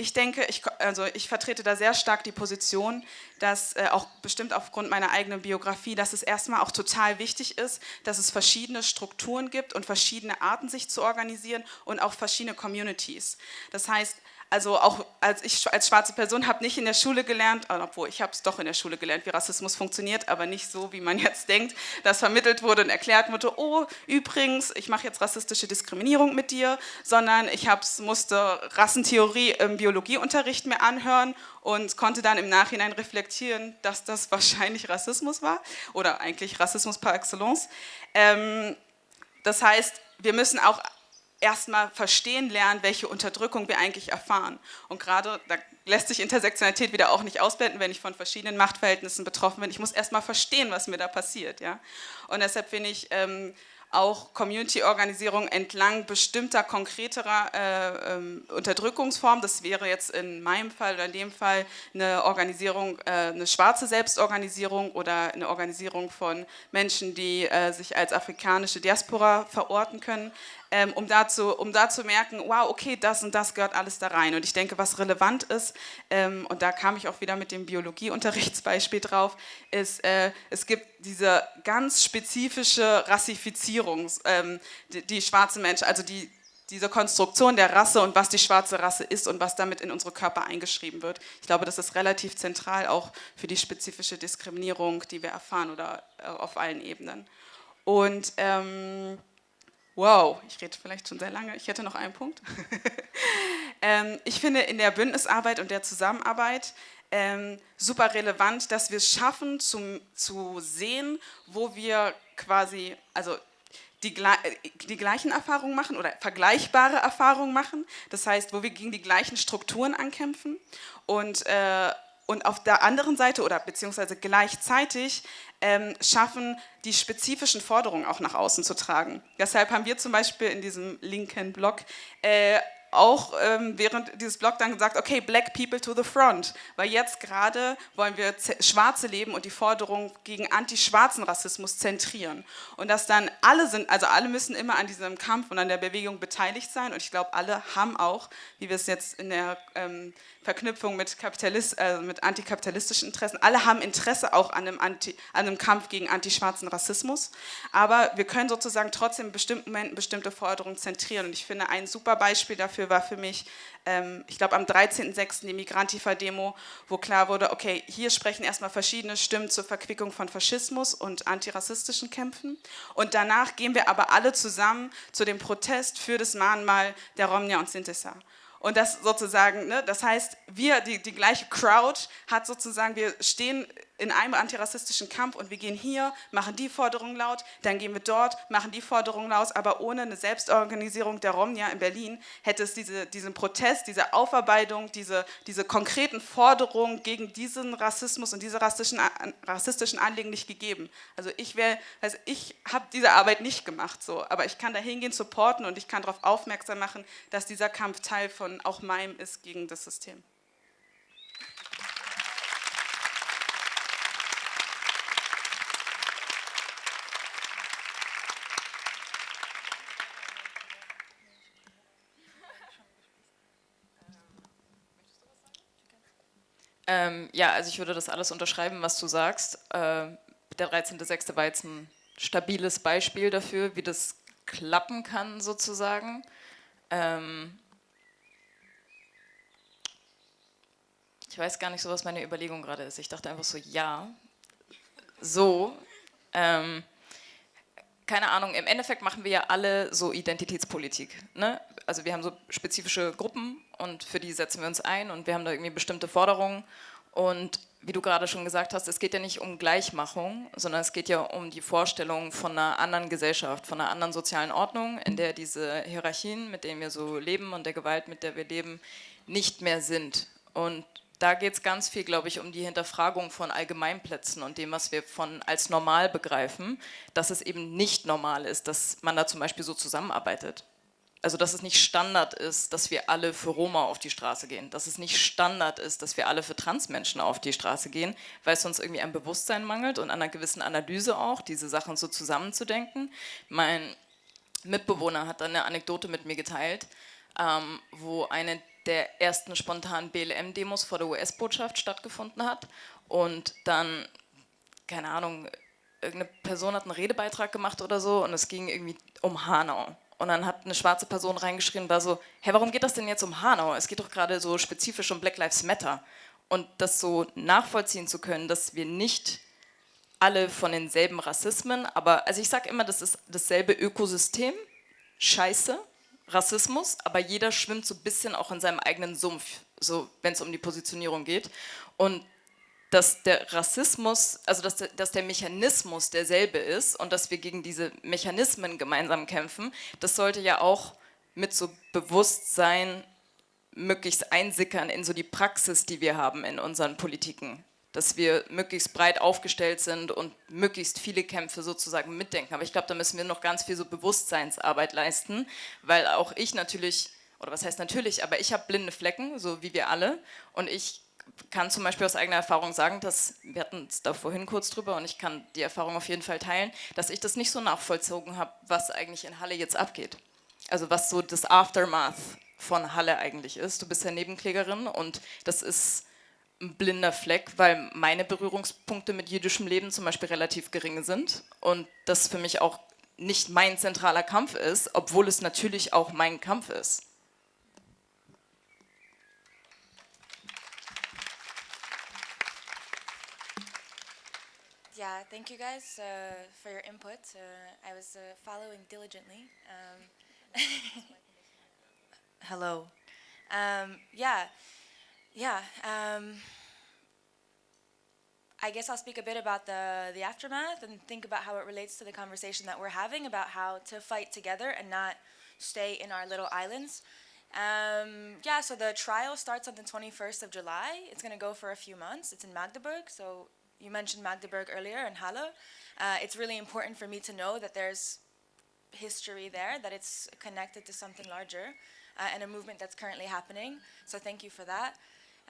ich denke, ich, also ich vertrete da sehr stark die Position, dass äh, auch bestimmt aufgrund meiner eigenen Biografie, dass es erstmal auch total wichtig ist, dass es verschiedene Strukturen gibt und verschiedene Arten, sich zu organisieren und auch verschiedene Communities. Das heißt, also auch als ich als schwarze Person habe nicht in der Schule gelernt, obwohl ich habe es doch in der Schule gelernt, wie Rassismus funktioniert, aber nicht so, wie man jetzt denkt, dass vermittelt wurde und erklärt wurde, oh, übrigens, ich mache jetzt rassistische Diskriminierung mit dir, sondern ich hab's, musste Rassentheorie im Biologieunterricht mir anhören und konnte dann im Nachhinein reflektieren, dass das wahrscheinlich Rassismus war oder eigentlich Rassismus par excellence. Ähm, das heißt, wir müssen auch erstmal verstehen lernen, welche Unterdrückung wir eigentlich erfahren. Und gerade, da lässt sich Intersektionalität wieder auch nicht ausblenden, wenn ich von verschiedenen Machtverhältnissen betroffen bin. Ich muss erstmal verstehen, was mir da passiert. Ja? Und deshalb finde ich ähm, auch Community-Organisation entlang bestimmter konkreterer äh, ähm, Unterdrückungsformen. Das wäre jetzt in meinem Fall oder in dem Fall eine Organisierung, äh, eine schwarze Selbstorganisierung oder eine Organisierung von Menschen, die äh, sich als afrikanische Diaspora verorten können ähm, um, da zu, um da zu merken, wow, okay, das und das gehört alles da rein. Und ich denke, was relevant ist, ähm, und da kam ich auch wieder mit dem Biologieunterrichtsbeispiel drauf, ist, äh, es gibt diese ganz spezifische Rassifizierung, ähm, die, die schwarze Menschen, also die, diese Konstruktion der Rasse und was die schwarze Rasse ist und was damit in unsere Körper eingeschrieben wird. Ich glaube, das ist relativ zentral auch für die spezifische Diskriminierung, die wir erfahren oder äh, auf allen Ebenen. Und ähm, Wow, ich rede vielleicht schon sehr lange. Ich hätte noch einen Punkt. ähm, ich finde in der Bündnisarbeit und der Zusammenarbeit ähm, super relevant, dass wir es schaffen zum, zu sehen, wo wir quasi, also die, die, gleichen Erfahrungen machen oder vergleichbare Erfahrungen machen. Das heißt, wo wir gegen die gleichen Strukturen ankämpfen und, äh, und auf der anderen Seite oder beziehungsweise gleichzeitig ähm, schaffen, die spezifischen Forderungen auch nach außen zu tragen. Deshalb haben wir zum Beispiel in diesem linken Blog äh, auch ähm, während dieses Blog dann gesagt, okay, Black People to the Front, weil jetzt gerade wollen wir Schwarze leben und die Forderung gegen anti-schwarzen Rassismus zentrieren. Und dass dann alle sind, also alle müssen immer an diesem Kampf und an der Bewegung beteiligt sein und ich glaube, alle haben auch, wie wir es jetzt in der ähm, Verknüpfung mit, Kapitalist, äh, mit antikapitalistischen Interessen. Alle haben Interesse auch an einem, Anti, an einem Kampf gegen antischwarzen Rassismus, aber wir können sozusagen trotzdem in bestimmten Momenten bestimmte Forderungen zentrieren. Und ich finde, ein super Beispiel dafür war für mich, ähm, ich glaube am 13.06. die Migrantifa-Demo, wo klar wurde, okay, hier sprechen erstmal verschiedene Stimmen zur Verquickung von Faschismus und antirassistischen Kämpfen. Und danach gehen wir aber alle zusammen zu dem Protest für das Mahnmal der Romnia und Sintesa. Und das sozusagen, ne, das heißt, wir, die, die gleiche Crowd hat sozusagen, wir stehen in einem antirassistischen Kampf und wir gehen hier, machen die Forderungen laut, dann gehen wir dort, machen die Forderungen laut, aber ohne eine Selbstorganisierung der Romnia in Berlin hätte es diese, diesen Protest, diese Aufarbeitung, diese, diese konkreten Forderungen gegen diesen Rassismus und diese rassistischen, rassistischen Anliegen nicht gegeben. Also ich also ich habe diese Arbeit nicht gemacht, so, aber ich kann da hingehen, supporten und ich kann darauf aufmerksam machen, dass dieser Kampf Teil von auch meinem ist gegen das System. Ähm, ja, also ich würde das alles unterschreiben, was du sagst. Äh, der 13.06. war jetzt ein stabiles Beispiel dafür, wie das klappen kann sozusagen. Ähm ich weiß gar nicht so, was meine Überlegung gerade ist. Ich dachte einfach so, ja, so. Ähm keine Ahnung, im Endeffekt machen wir ja alle so Identitätspolitik. Ne? Also wir haben so spezifische Gruppen und für die setzen wir uns ein und wir haben da irgendwie bestimmte Forderungen. Und wie du gerade schon gesagt hast, es geht ja nicht um Gleichmachung, sondern es geht ja um die Vorstellung von einer anderen Gesellschaft, von einer anderen sozialen Ordnung, in der diese Hierarchien, mit denen wir so leben und der Gewalt, mit der wir leben, nicht mehr sind. Und da geht es ganz viel, glaube ich, um die Hinterfragung von Allgemeinplätzen und dem, was wir von als normal begreifen, dass es eben nicht normal ist, dass man da zum Beispiel so zusammenarbeitet. Also dass es nicht Standard ist, dass wir alle für Roma auf die Straße gehen, dass es nicht Standard ist, dass wir alle für Transmenschen auf die Straße gehen, weil es uns irgendwie ein Bewusstsein mangelt und an einer gewissen Analyse auch, diese Sachen so zusammenzudenken. Mein Mitbewohner hat dann eine Anekdote mit mir geteilt, ähm, wo eine der ersten spontanen BLM-Demos vor der US-Botschaft stattgefunden hat und dann, keine Ahnung, irgendeine Person hat einen Redebeitrag gemacht oder so und es ging irgendwie um Hanau. Und dann hat eine schwarze Person reingeschrien, war so, hä, warum geht das denn jetzt um Hanau? Es geht doch gerade so spezifisch um Black Lives Matter. Und das so nachvollziehen zu können, dass wir nicht alle von denselben Rassismen, aber also ich sage immer, das ist dasselbe Ökosystem, Scheiße, Rassismus, aber jeder schwimmt so ein bisschen auch in seinem eigenen Sumpf, so wenn es um die Positionierung geht. Und dass der Rassismus, also dass der, dass der Mechanismus derselbe ist und dass wir gegen diese Mechanismen gemeinsam kämpfen, das sollte ja auch mit so Bewusstsein möglichst einsickern in so die Praxis, die wir haben in unseren Politiken. Dass wir möglichst breit aufgestellt sind und möglichst viele Kämpfe sozusagen mitdenken. Aber ich glaube, da müssen wir noch ganz viel so Bewusstseinsarbeit leisten, weil auch ich natürlich, oder was heißt natürlich, aber ich habe blinde Flecken, so wie wir alle. Und ich kann zum Beispiel aus eigener Erfahrung sagen, dass, wir hatten es da vorhin kurz drüber und ich kann die Erfahrung auf jeden Fall teilen, dass ich das nicht so nachvollzogen habe, was eigentlich in Halle jetzt abgeht. Also was so das Aftermath von Halle eigentlich ist. Du bist ja Nebenklägerin und das ist ein blinder Fleck, weil meine Berührungspunkte mit jüdischem Leben zum Beispiel relativ gering sind und das für mich auch nicht mein zentraler Kampf ist, obwohl es natürlich auch mein Kampf ist. Yeah, thank you guys uh, for your input. Uh, I was uh, following diligently. Um, hello. Um, yeah, yeah. Um, I guess I'll speak a bit about the, the aftermath and think about how it relates to the conversation that we're having about how to fight together and not stay in our little islands. Um, yeah, so the trial starts on the 21st of July. It's going to go for a few months. It's in Magdeburg, so you mentioned Magdeburg earlier and Halle. Uh, it's really important for me to know that there's history there, that it's connected to something larger uh, and a movement that's currently happening. So thank you for that.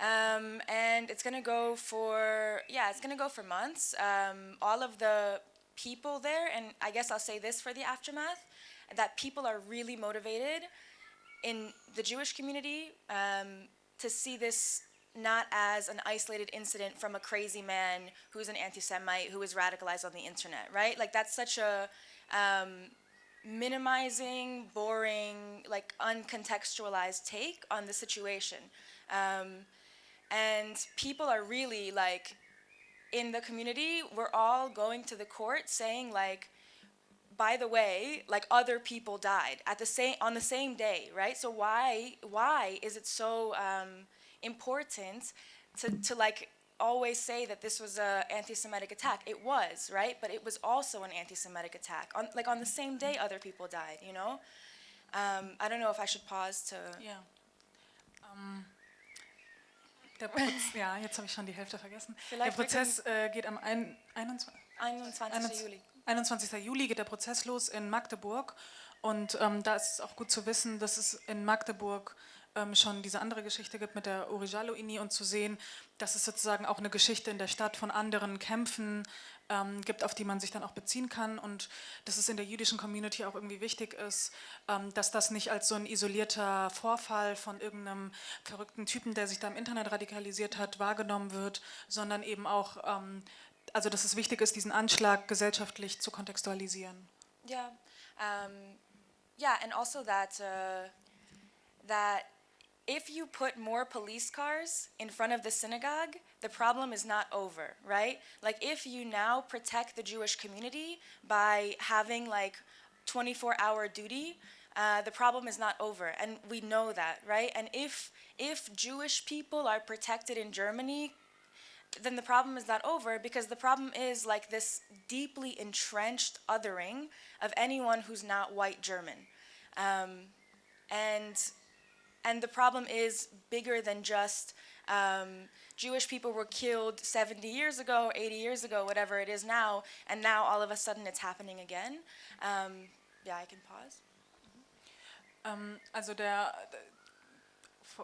Um, and it's going to go for, yeah, it's going to go for months. Um, all of the people there, and I guess I'll say this for the aftermath, that people are really motivated in the Jewish community um, to see this not as an isolated incident from a crazy man who's an anti-Semite who is radicalized on the internet, right? Like that's such a um, minimizing, boring, like uncontextualized take on the situation. Um, and people are really like, in the community, we're all going to the court saying like, by the way, like other people died at the same on the same day, right? So why why is it so um, important to, to like always say that this was an anti-Semitic attack. It was, right? But it was also an anti-Semitic attack. On, like on the same day, other people died, you know? Um, I don't know if I should pause to... Yeah. Um, der Proz ja, jetzt habe ich schon die Hälfte vergessen. Vielleicht der Prozess äh, geht am ein, 21, 21. Juli. 21. Juli geht der Prozess los in Magdeburg. Und ähm, da ist es auch gut zu wissen, dass es in Magdeburg ähm, schon diese andere Geschichte gibt mit der Orijalo-Ini und zu sehen, dass es sozusagen auch eine Geschichte in der Stadt von anderen Kämpfen ähm, gibt, auf die man sich dann auch beziehen kann und dass es in der jüdischen Community auch irgendwie wichtig ist, ähm, dass das nicht als so ein isolierter Vorfall von irgendeinem verrückten Typen, der sich da im Internet radikalisiert hat, wahrgenommen wird, sondern eben auch, ähm, also dass es wichtig ist, diesen Anschlag gesellschaftlich zu kontextualisieren. Yeah, um, yeah, and also that uh, that if you put more police cars in front of the synagogue, the problem is not over, right? Like if you now protect the Jewish community by having like 24 hour duty, uh, the problem is not over, and we know that, right? And if if Jewish people are protected in Germany, then the problem is not over because the problem is like this deeply entrenched othering of anyone who's not white German, um, and and the problem is bigger than just um, Jewish people were killed 70 years ago, 80 years ago, whatever it is now, and now all of a sudden it's happening again. Um, yeah, I can pause. Ähm, also der,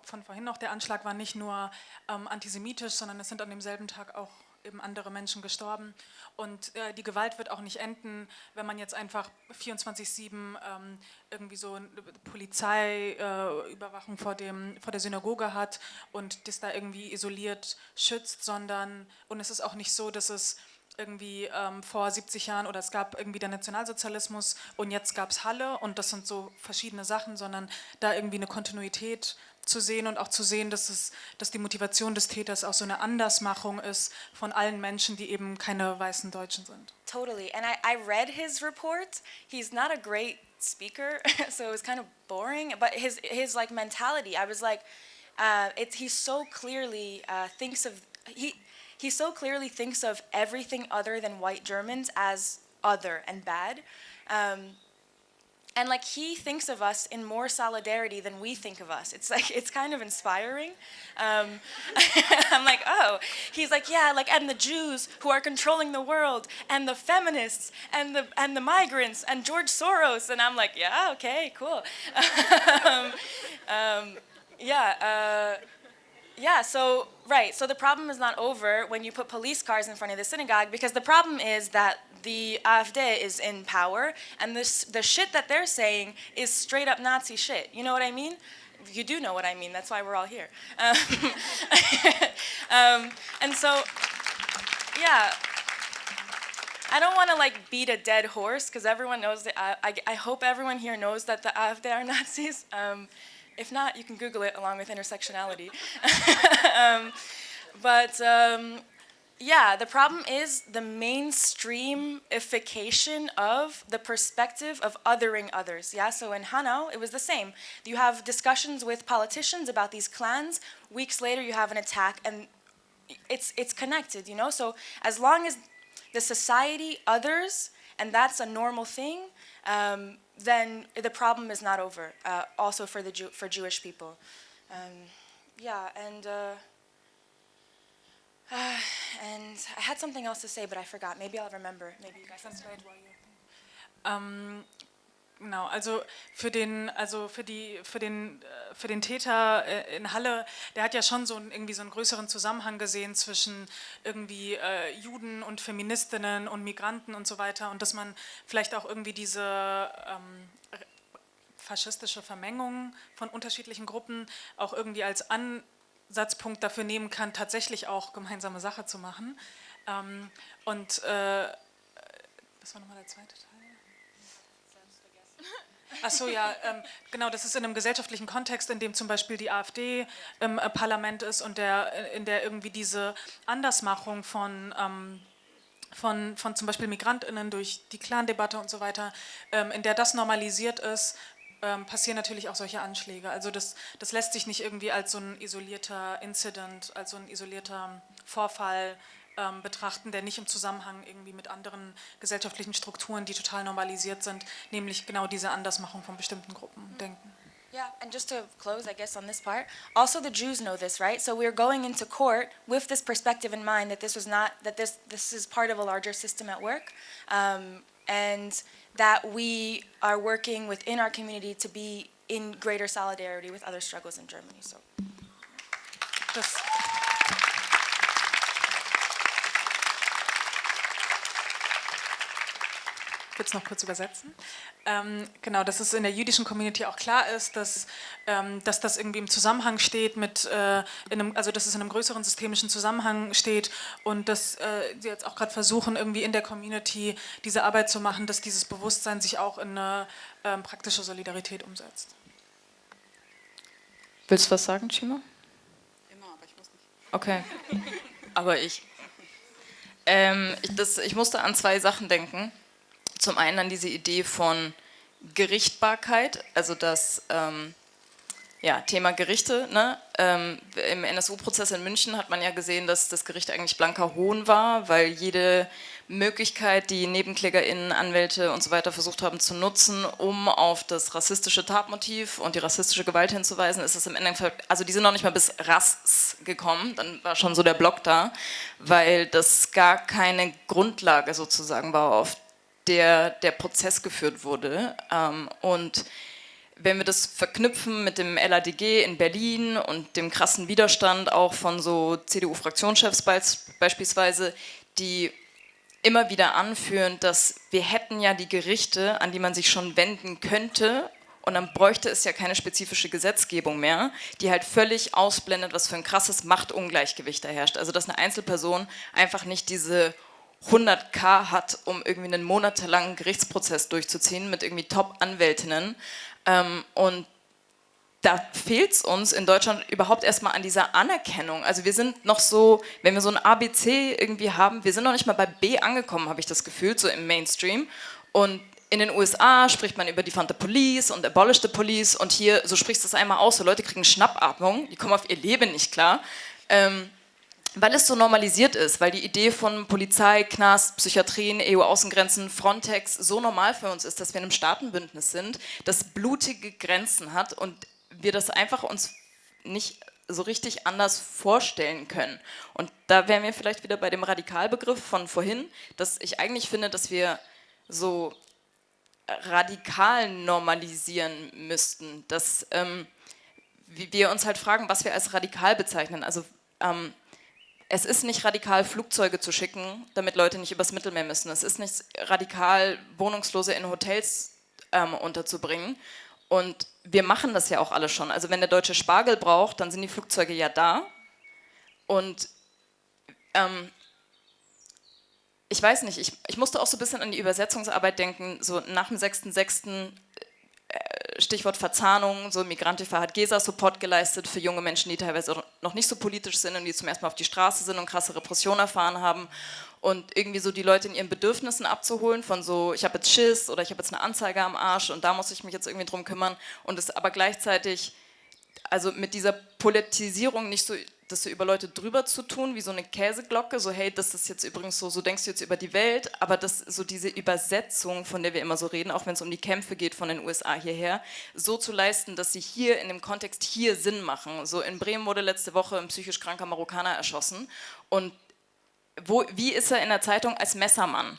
von vorhin noch, der Anschlag war nicht nur ähm, antisemitisch, sondern es sind an demselben Tag auch eben andere Menschen gestorben. Und äh, die Gewalt wird auch nicht enden, wenn man jetzt einfach 24-7 ähm, irgendwie so eine Polizeiüberwachung äh, vor, vor der Synagoge hat und das da irgendwie isoliert schützt, sondern, und es ist auch nicht so, dass es irgendwie ähm, vor 70 Jahren oder es gab irgendwie der Nationalsozialismus und jetzt gab es Halle und das sind so verschiedene Sachen, sondern da irgendwie eine Kontinuität zu sehen und auch zu sehen, dass, es, dass die Motivation des Täters auch so eine Andersmachung ist von allen Menschen, die eben keine weißen Deutschen sind. Totally. And I, I read his report. He's not a great speaker, so it was kind of boring. But his his like mentality, I was like, uh, it, he so clearly uh, thinks of he he so clearly thinks of everything other than white Germans as other and bad. Um, and like he thinks of us in more solidarity than we think of us. It's like it's kind of inspiring. Um, I'm like, oh, he's like, yeah, like and the Jews who are controlling the world, and the feminists, and the and the migrants, and George Soros, and I'm like, yeah, okay, cool. um, um, yeah. Uh, yeah, so, right, so the problem is not over when you put police cars in front of the synagogue because the problem is that the AfD is in power and this, the shit that they're saying is straight up Nazi shit. You know what I mean? You do know what I mean, that's why we're all here. Um, um, and so, yeah, I don't want to like beat a dead horse because everyone knows that, I, I, I, hope everyone here knows that the AfD are Nazis. Um, if not, you can Google it along with intersectionality. um, but um, yeah, the problem is the mainstreamification of the perspective of othering others. Yeah, so in Hanau, it was the same. You have discussions with politicians about these clans. Weeks later, you have an attack, and it's it's connected. You know, so as long as the society others, and that's a normal thing, um, then the problem is not over. Uh, also for the Jew for Jewish people, um, yeah, and uh, uh, and I had something else to say, but I forgot. Maybe I'll remember. Maybe you guys. Can um, Genau, also für den, also für die, für den, äh, für den Täter äh, in Halle, der hat ja schon so einen, irgendwie so einen größeren Zusammenhang gesehen zwischen irgendwie äh, Juden und Feministinnen und Migranten und so weiter und dass man vielleicht auch irgendwie diese ähm, faschistische Vermengung von unterschiedlichen Gruppen auch irgendwie als Ansatzpunkt dafür nehmen kann, tatsächlich auch gemeinsame Sache zu machen. Ähm, und äh, was war nochmal der zweite Teil? Ach so, ja, ähm, genau, das ist in einem gesellschaftlichen Kontext, in dem zum Beispiel die AfD im äh, Parlament ist und der, äh, in der irgendwie diese Andersmachung von, ähm, von, von zum Beispiel MigrantInnen durch die Clan-Debatte und so weiter, ähm, in der das normalisiert ist, ähm, passieren natürlich auch solche Anschläge. Also das, das lässt sich nicht irgendwie als so ein isolierter Incident, als so ein isolierter Vorfall ähm, betrachten, der nicht im Zusammenhang irgendwie mit anderen gesellschaftlichen Strukturen, die total normalisiert sind, nämlich genau diese Andersmachung von bestimmten Gruppen denken. Yeah, and just to close, I guess, on this part, also the Jews know this, right? So we're going into court with this perspective in mind that this was not, that this, this is part of a larger system at work, um, and that we are working within our community to be in greater solidarity with other struggles in Germany. So. Das würde es noch kurz übersetzen. Ähm, genau, dass es in der jüdischen Community auch klar ist, dass, ähm, dass das irgendwie im Zusammenhang steht mit, äh, einem, also dass es in einem größeren systemischen Zusammenhang steht und dass äh, sie jetzt auch gerade versuchen, irgendwie in der Community diese Arbeit zu machen, dass dieses Bewusstsein sich auch in eine ähm, praktische Solidarität umsetzt. Willst du was sagen, Chima? Immer, aber ich muss nicht. Okay, aber ich. Ähm, ich, das, ich musste an zwei Sachen denken zum einen an diese Idee von Gerichtbarkeit, also das ähm, ja, Thema Gerichte. Ne? Ähm, Im NSU-Prozess in München hat man ja gesehen, dass das Gericht eigentlich blanker Hohn war, weil jede Möglichkeit, die NebenklägerInnen, Anwälte und so weiter versucht haben zu nutzen, um auf das rassistische Tatmotiv und die rassistische Gewalt hinzuweisen, ist es im Endeffekt, also die sind noch nicht mal bis Rass gekommen, dann war schon so der Block da, weil das gar keine Grundlage sozusagen war, auf der der Prozess geführt wurde. Ähm, und wenn wir das verknüpfen mit dem LADG in Berlin und dem krassen Widerstand auch von so CDU-Fraktionschefs beispielsweise, die immer wieder anführen, dass wir hätten ja die Gerichte, an die man sich schon wenden könnte, und dann bräuchte es ja keine spezifische Gesetzgebung mehr, die halt völlig ausblendet, was für ein krasses Machtungleichgewicht da herrscht. Also dass eine Einzelperson einfach nicht diese 100k hat, um irgendwie einen monatelangen Gerichtsprozess durchzuziehen mit irgendwie Top-Anwältinnen. Ähm, und da fehlt es uns in Deutschland überhaupt erstmal an dieser Anerkennung. Also wir sind noch so, wenn wir so ein ABC irgendwie haben, wir sind noch nicht mal bei B angekommen, habe ich das Gefühl, so im Mainstream. Und in den USA spricht man über Defund the Police und Abolish the Police und hier, so sprichst du es einmal aus, so Leute kriegen Schnappatmung, die kommen auf ihr Leben nicht klar, ähm, weil es so normalisiert ist, weil die Idee von Polizei, Knast, Psychiatrien, EU-Außengrenzen, Frontex so normal für uns ist, dass wir in einem Staatenbündnis sind, das blutige Grenzen hat und wir das einfach uns nicht so richtig anders vorstellen können. Und da wären wir vielleicht wieder bei dem Radikalbegriff von vorhin, dass ich eigentlich finde, dass wir so radikal normalisieren müssten, dass ähm, wir uns halt fragen, was wir als radikal bezeichnen. Also ähm, es ist nicht radikal, Flugzeuge zu schicken, damit Leute nicht übers Mittelmeer müssen. Es ist nicht radikal, Wohnungslose in Hotels ähm, unterzubringen. Und wir machen das ja auch alle schon. Also wenn der deutsche Spargel braucht, dann sind die Flugzeuge ja da. Und ähm, ich weiß nicht, ich, ich musste auch so ein bisschen an die Übersetzungsarbeit denken, so nach dem 6.6. Äh, Stichwort Verzahnung, so Migrantifa hat GESA-Support geleistet für junge Menschen, die teilweise noch nicht so politisch sind und die zum ersten Mal auf die Straße sind und krasse Repression erfahren haben. Und irgendwie so die Leute in ihren Bedürfnissen abzuholen von so, ich habe jetzt Schiss oder ich habe jetzt eine Anzeige am Arsch und da muss ich mich jetzt irgendwie drum kümmern. Und es aber gleichzeitig also mit dieser Politisierung nicht so das so über Leute drüber zu tun, wie so eine Käseglocke, so hey, das ist jetzt übrigens so, so denkst du jetzt über die Welt, aber das so diese Übersetzung, von der wir immer so reden, auch wenn es um die Kämpfe geht von den USA hierher, so zu leisten, dass sie hier in dem Kontext hier Sinn machen. So in Bremen wurde letzte Woche ein psychisch kranker Marokkaner erschossen und wo, wie ist er in der Zeitung als Messermann?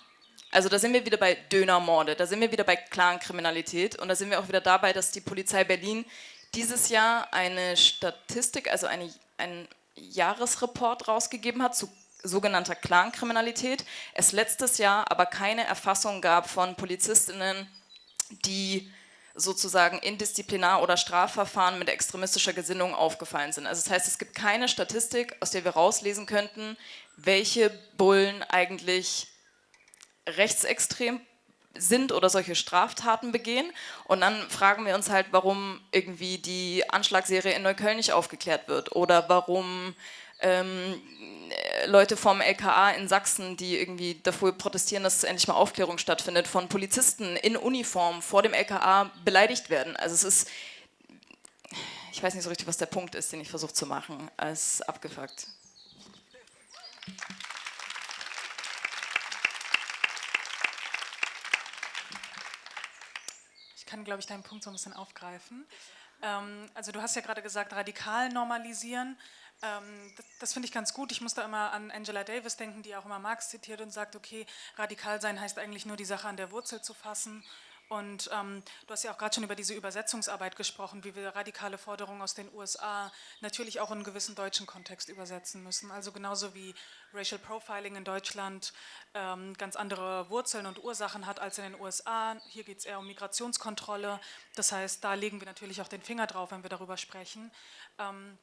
Also da sind wir wieder bei Dönermorde, da sind wir wieder bei Clankriminalität und da sind wir auch wieder dabei, dass die Polizei Berlin dieses Jahr eine Statistik, also eine, einen Jahresreport rausgegeben hat zu sogenannter Clankriminalität. Es letztes Jahr aber keine Erfassung gab von Polizistinnen, die sozusagen in Disziplinar- oder Strafverfahren mit extremistischer Gesinnung aufgefallen sind. Also das heißt, es gibt keine Statistik, aus der wir rauslesen könnten, welche Bullen eigentlich rechtsextrem sind oder solche Straftaten begehen. Und dann fragen wir uns halt, warum irgendwie die Anschlagsserie in Neukölln nicht aufgeklärt wird oder warum ähm, Leute vom LKA in Sachsen, die irgendwie dafür protestieren, dass endlich mal Aufklärung stattfindet, von Polizisten in Uniform vor dem LKA beleidigt werden. Also es ist, ich weiß nicht so richtig, was der Punkt ist, den ich versuche zu machen, als abgefuckt. Kann, glaube ich, deinen Punkt so ein bisschen aufgreifen. Ähm, also du hast ja gerade gesagt, radikal normalisieren. Ähm, das, das finde ich ganz gut. Ich muss da immer an Angela Davis denken, die auch immer Marx zitiert und sagt, okay, radikal sein heißt eigentlich nur die Sache an der Wurzel zu fassen und ähm, du hast ja auch gerade schon über diese Übersetzungsarbeit gesprochen, wie wir radikale Forderungen aus den USA natürlich auch in einen gewissen deutschen Kontext übersetzen müssen. Also genauso wie Racial Profiling in Deutschland ähm, ganz andere Wurzeln und Ursachen hat als in den USA. Hier geht es eher um Migrationskontrolle. Das heißt, da legen wir natürlich auch den Finger drauf, wenn wir darüber sprechen. Ähm,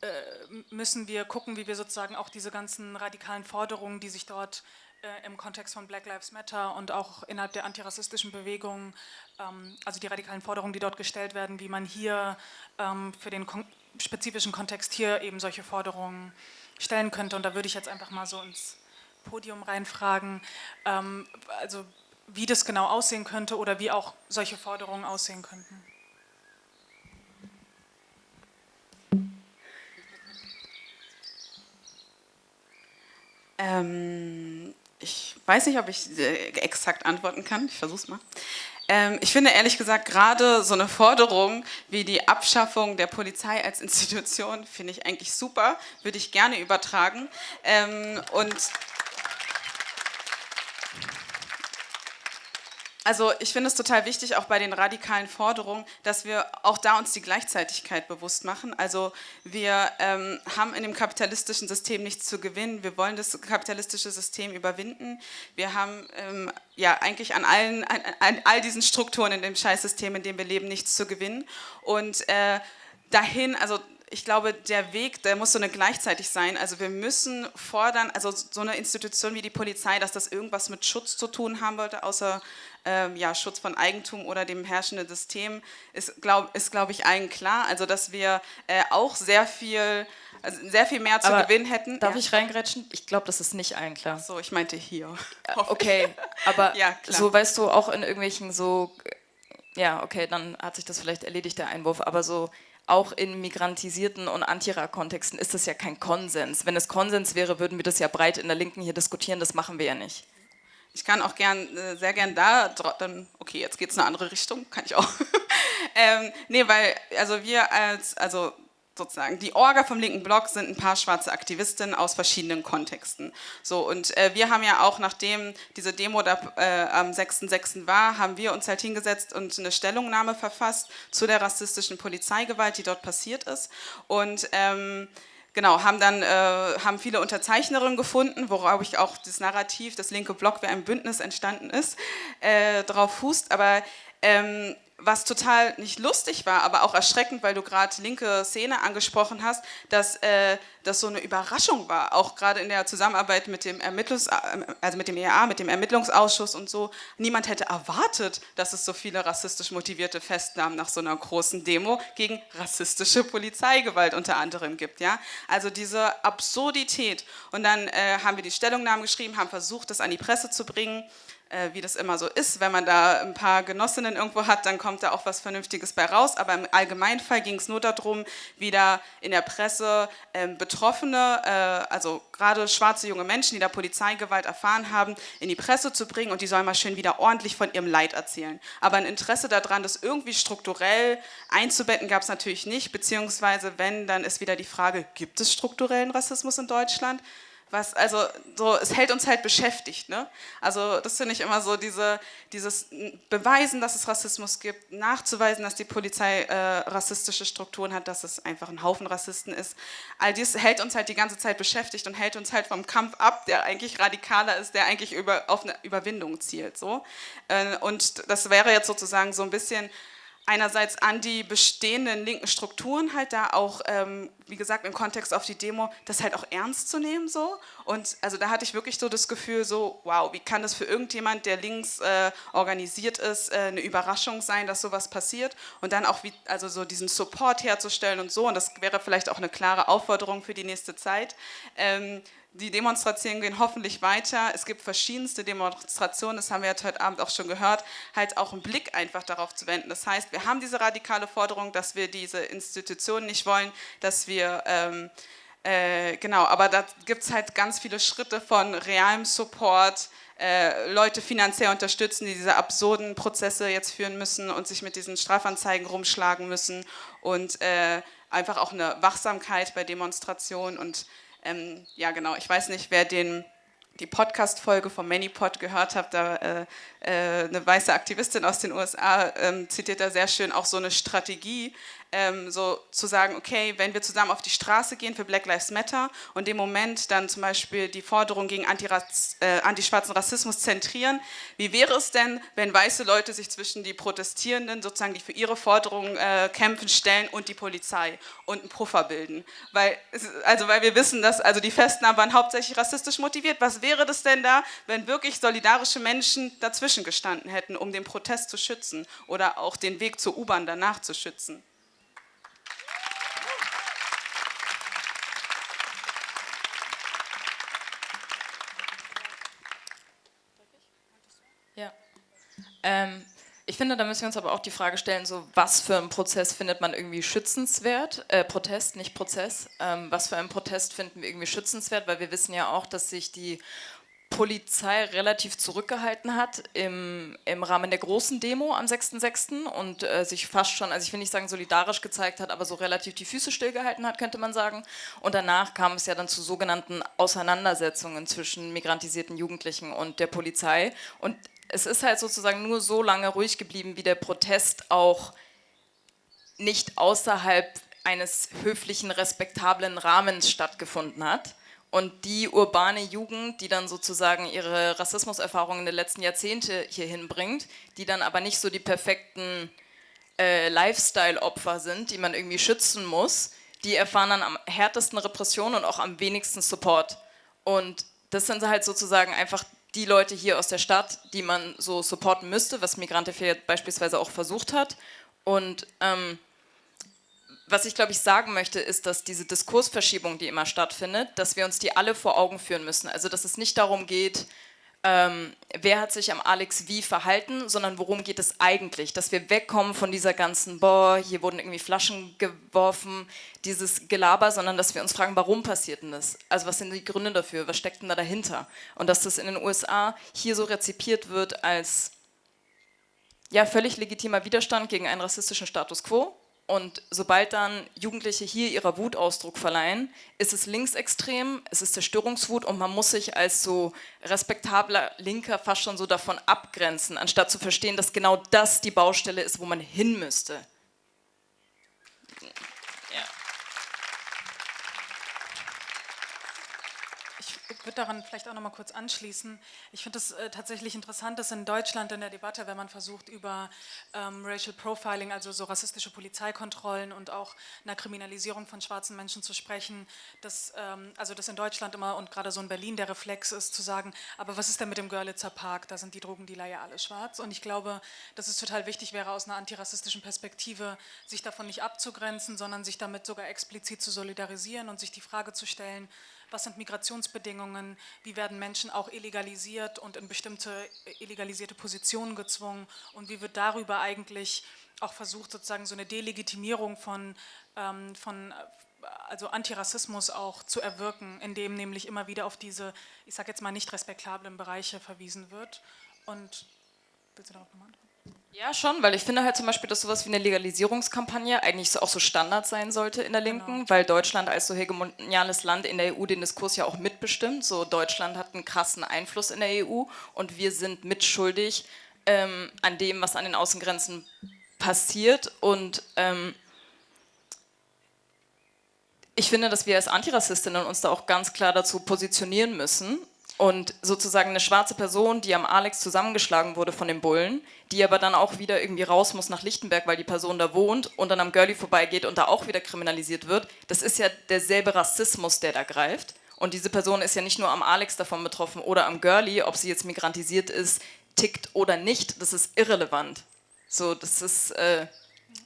äh, müssen wir gucken, wie wir sozusagen auch diese ganzen radikalen Forderungen, die sich dort äh, im Kontext von Black Lives Matter und auch innerhalb der antirassistischen Bewegung, ähm, also die radikalen Forderungen, die dort gestellt werden, wie man hier ähm, für den kon spezifischen Kontext hier eben solche Forderungen stellen könnte. Und da würde ich jetzt einfach mal so ins Podium reinfragen, ähm, also wie das genau aussehen könnte oder wie auch solche Forderungen aussehen könnten. Ähm, ich weiß nicht, ob ich äh, exakt antworten kann. Ich versuche es mal. Ähm, ich finde ehrlich gesagt gerade so eine Forderung wie die Abschaffung der Polizei als Institution finde ich eigentlich super, würde ich gerne übertragen. Ähm, und also ich finde es total wichtig, auch bei den radikalen Forderungen, dass wir auch da uns die Gleichzeitigkeit bewusst machen. Also wir ähm, haben in dem kapitalistischen System nichts zu gewinnen. Wir wollen das kapitalistische System überwinden. Wir haben ähm, ja eigentlich an allen, an, an, all diesen Strukturen in dem Scheißsystem, in dem wir leben, nichts zu gewinnen. Und äh, dahin, also ich glaube, der Weg, der muss so eine gleichzeitig sein. Also wir müssen fordern, also so eine Institution wie die Polizei, dass das irgendwas mit Schutz zu tun haben wollte, außer ähm, ja, Schutz von Eigentum oder dem herrschenden System, ist, glaube glaub ich, allen klar. Also dass wir äh, auch sehr viel, also sehr viel mehr zu Aber gewinnen hätten. Darf ja. ich reingrätschen? Ich glaube, das ist nicht allen klar. So, ich meinte hier. Okay, aber Ja, so weißt du auch in irgendwelchen so, ja, okay, dann hat sich das vielleicht erledigt, der Einwurf, aber so auch in migrantisierten und Antira-Kontexten ist das ja kein Konsens. Wenn es Konsens wäre, würden wir das ja breit in der Linken hier diskutieren, das machen wir ja nicht. Ich kann auch gern, äh, sehr gern da, dann, okay, jetzt geht es in eine andere Richtung, kann ich auch. ähm, nee, weil, also wir als, also sozusagen, die Orga vom linken Block sind ein paar schwarze Aktivistinnen aus verschiedenen Kontexten. So, und äh, wir haben ja auch, nachdem diese Demo da, äh, am 6.6. war, haben wir uns halt hingesetzt und eine Stellungnahme verfasst zu der rassistischen Polizeigewalt, die dort passiert ist. Und ähm, Genau, haben dann äh, haben viele Unterzeichnerinnen gefunden, worauf ich auch das Narrativ, das linke Block, wie ein Bündnis entstanden ist, äh, drauf fußt. Aber ähm, was total nicht lustig war, aber auch erschreckend, weil du gerade linke Szene angesprochen hast, dass äh, das so eine Überraschung war, auch gerade in der Zusammenarbeit mit dem Ermittlungs also mit dem EA, mit dem Ermittlungsausschuss und so. Niemand hätte erwartet, dass es so viele rassistisch motivierte Festnahmen nach so einer großen Demo gegen rassistische Polizeigewalt unter anderem gibt. Ja? Also diese Absurdität. Und dann äh, haben wir die Stellungnahmen geschrieben, haben versucht, das an die Presse zu bringen wie das immer so ist. Wenn man da ein paar Genossinnen irgendwo hat, dann kommt da auch was Vernünftiges bei raus. Aber im Allgemeinfall ging es nur darum, wieder in der Presse ähm, Betroffene, äh, also gerade schwarze junge Menschen, die da Polizeigewalt erfahren haben, in die Presse zu bringen und die sollen mal schön wieder ordentlich von ihrem Leid erzählen. Aber ein Interesse daran, das irgendwie strukturell einzubetten, gab es natürlich nicht. Beziehungsweise, wenn, dann ist wieder die Frage, gibt es strukturellen Rassismus in Deutschland? Was, also so, es hält uns halt beschäftigt. Ne? Also das finde ich immer so, diese, dieses Beweisen, dass es Rassismus gibt, nachzuweisen, dass die Polizei äh, rassistische Strukturen hat, dass es einfach ein Haufen Rassisten ist. All dies hält uns halt die ganze Zeit beschäftigt und hält uns halt vom Kampf ab, der eigentlich radikaler ist, der eigentlich über, auf eine Überwindung zielt. So. Äh, und das wäre jetzt sozusagen so ein bisschen einerseits an die bestehenden linken Strukturen halt da auch, ähm, wie gesagt, im Kontext auf die Demo, das halt auch ernst zu nehmen so. Und also da hatte ich wirklich so das Gefühl so, wow, wie kann das für irgendjemand, der links äh, organisiert ist, äh, eine Überraschung sein, dass sowas passiert und dann auch wie, also so diesen Support herzustellen und so. Und das wäre vielleicht auch eine klare Aufforderung für die nächste Zeit. Ähm, die Demonstrationen gehen hoffentlich weiter. Es gibt verschiedenste Demonstrationen, das haben wir heute Abend auch schon gehört, halt auch einen Blick einfach darauf zu wenden. Das heißt, wir haben diese radikale Forderung, dass wir diese Institutionen nicht wollen, dass wir, ähm, äh, genau, aber da gibt es halt ganz viele Schritte von realem Support, äh, Leute finanziell unterstützen, die diese absurden Prozesse jetzt führen müssen und sich mit diesen Strafanzeigen rumschlagen müssen und äh, einfach auch eine Wachsamkeit bei Demonstrationen und ähm, ja, genau. Ich weiß nicht, wer den, die Podcast-Folge vom ManyPod gehört hat. Da äh, äh, eine weiße Aktivistin aus den USA ähm, zitiert da sehr schön auch so eine Strategie, ähm, so zu sagen, okay, wenn wir zusammen auf die Straße gehen für Black Lives Matter und im Moment dann zum Beispiel die Forderung gegen Antiraz äh, antischwarzen Rassismus zentrieren, wie wäre es denn, wenn weiße Leute sich zwischen die Protestierenden, sozusagen, die für ihre Forderungen äh, kämpfen, stellen und die Polizei und einen Puffer bilden? Weil, also weil wir wissen, dass also die Festnahmen waren hauptsächlich rassistisch motiviert. Was wäre das denn da, wenn wirklich solidarische Menschen dazwischen gestanden hätten, um den Protest zu schützen oder auch den Weg zur U-Bahn danach zu schützen? Ja. Ähm, ich finde, da müssen wir uns aber auch die Frage stellen, so was für einen Prozess findet man irgendwie schützenswert? Äh, Protest, nicht Prozess. Ähm, was für einen Protest finden wir irgendwie schützenswert? Weil wir wissen ja auch, dass sich die Polizei relativ zurückgehalten hat im, im Rahmen der großen Demo am 6.6. und äh, sich fast schon, also ich will nicht sagen solidarisch gezeigt hat, aber so relativ die Füße stillgehalten hat, könnte man sagen. Und danach kam es ja dann zu sogenannten Auseinandersetzungen zwischen migrantisierten Jugendlichen und der Polizei. Und es ist halt sozusagen nur so lange ruhig geblieben, wie der Protest auch nicht außerhalb eines höflichen, respektablen Rahmens stattgefunden hat. Und die urbane Jugend, die dann sozusagen ihre Rassismuserfahrungen der letzten Jahrzehnte hier hinbringt, die dann aber nicht so die perfekten äh, Lifestyle-Opfer sind, die man irgendwie schützen muss, die erfahren dann am härtesten Repression und auch am wenigsten Support. Und das sind halt sozusagen einfach die Leute hier aus der Stadt, die man so supporten müsste, was Migrante beispielsweise auch versucht hat. Und ähm, was ich glaube ich sagen möchte, ist, dass diese Diskursverschiebung, die immer stattfindet, dass wir uns die alle vor Augen führen müssen. Also dass es nicht darum geht, ähm, wer hat sich am Alex wie verhalten, sondern worum geht es eigentlich, dass wir wegkommen von dieser ganzen, boah, hier wurden irgendwie Flaschen geworfen, dieses Gelaber, sondern dass wir uns fragen, warum passiert denn das? Also was sind die Gründe dafür, was steckt denn da dahinter? Und dass das in den USA hier so rezipiert wird als ja, völlig legitimer Widerstand gegen einen rassistischen Status quo, und sobald dann Jugendliche hier ihrer Wut Ausdruck verleihen, ist es linksextrem, es ist Zerstörungswut und man muss sich als so respektabler Linker fast schon so davon abgrenzen, anstatt zu verstehen, dass genau das die Baustelle ist, wo man hin müsste. Ich würde daran vielleicht auch noch mal kurz anschließen. Ich finde es äh, tatsächlich interessant, dass in Deutschland in der Debatte, wenn man versucht, über ähm, Racial Profiling, also so rassistische Polizeikontrollen und auch einer Kriminalisierung von schwarzen Menschen zu sprechen, dass, ähm, also dass in Deutschland immer und gerade so in Berlin der Reflex ist, zu sagen, aber was ist denn mit dem Görlitzer Park? Da sind die Drogendealer ja alle schwarz. Und ich glaube, dass es total wichtig wäre, aus einer antirassistischen Perspektive sich davon nicht abzugrenzen, sondern sich damit sogar explizit zu solidarisieren und sich die Frage zu stellen, was sind Migrationsbedingungen, wie werden Menschen auch illegalisiert und in bestimmte illegalisierte Positionen gezwungen und wie wird darüber eigentlich auch versucht, sozusagen so eine Delegitimierung von, ähm, von also Antirassismus auch zu erwirken, indem nämlich immer wieder auf diese, ich sage jetzt mal nicht respektablen Bereiche verwiesen wird. Und willst du darauf nochmal antworten? Ja, schon, weil ich finde halt zum Beispiel, dass sowas wie eine Legalisierungskampagne eigentlich auch so Standard sein sollte in der Linken, genau. weil Deutschland als so hegemoniales Land in der EU den Diskurs ja auch mitbestimmt. So Deutschland hat einen krassen Einfluss in der EU und wir sind mitschuldig ähm, an dem, was an den Außengrenzen passiert und ähm, ich finde, dass wir als Antirassistinnen uns da auch ganz klar dazu positionieren müssen und sozusagen eine schwarze Person, die am Alex zusammengeschlagen wurde von den Bullen, die aber dann auch wieder irgendwie raus muss nach Lichtenberg, weil die Person da wohnt und dann am Girlie vorbeigeht und da auch wieder kriminalisiert wird, das ist ja derselbe Rassismus, der da greift. Und diese Person ist ja nicht nur am Alex davon betroffen oder am Girlie, ob sie jetzt migrantisiert ist, tickt oder nicht, das ist irrelevant. So, das ist... Äh,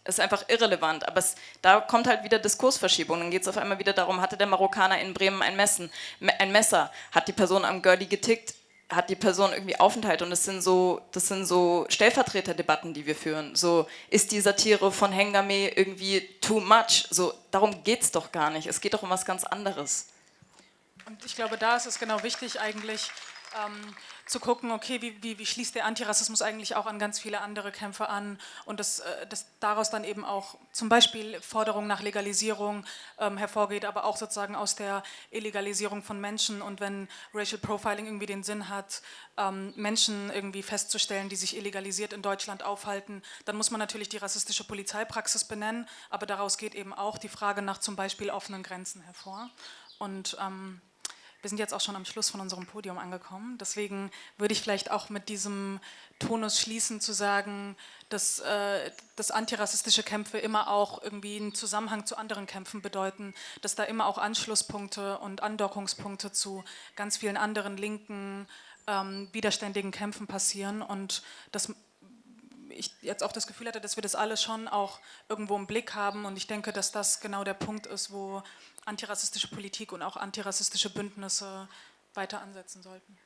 ist einfach irrelevant. Aber es, da kommt halt wieder Diskursverschiebung. Dann geht es auf einmal wieder darum, hatte der Marokkaner in Bremen ein, Messen, ein Messer? Hat die Person am Girlie getickt? Hat die Person irgendwie Aufenthalt? Und das sind so, das sind so Stellvertreterdebatten, die wir führen. So, ist die Satire von Hengame irgendwie too much? So, darum geht es doch gar nicht. Es geht doch um was ganz anderes. Und ich glaube, da ist es genau wichtig eigentlich, ähm, zu gucken, okay, wie, wie, wie, schließt der Antirassismus eigentlich auch an ganz viele andere Kämpfe an? Und dass, äh, dass daraus dann eben auch zum Beispiel Forderung nach Legalisierung ähm, hervorgeht, aber auch sozusagen aus der Illegalisierung von Menschen. Und wenn Racial Profiling irgendwie den Sinn hat, ähm, Menschen irgendwie festzustellen, die sich illegalisiert in Deutschland aufhalten, dann muss man natürlich die rassistische Polizeipraxis benennen, aber daraus geht eben auch die Frage nach zum Beispiel offenen Grenzen hervor. Und ähm, wir sind jetzt auch schon am Schluss von unserem Podium angekommen. Deswegen würde ich vielleicht auch mit diesem Tonus schließen, zu sagen, dass, äh, dass antirassistische Kämpfe immer auch irgendwie einen Zusammenhang zu anderen Kämpfen bedeuten, dass da immer auch Anschlusspunkte und Andockungspunkte zu ganz vielen anderen linken, ähm, widerständigen Kämpfen passieren und dass ich jetzt auch das Gefühl hatte, dass wir das alles schon auch irgendwo im Blick haben und ich denke, dass das genau der Punkt ist, wo antirassistische Politik und auch antirassistische Bündnisse weiter ansetzen sollten.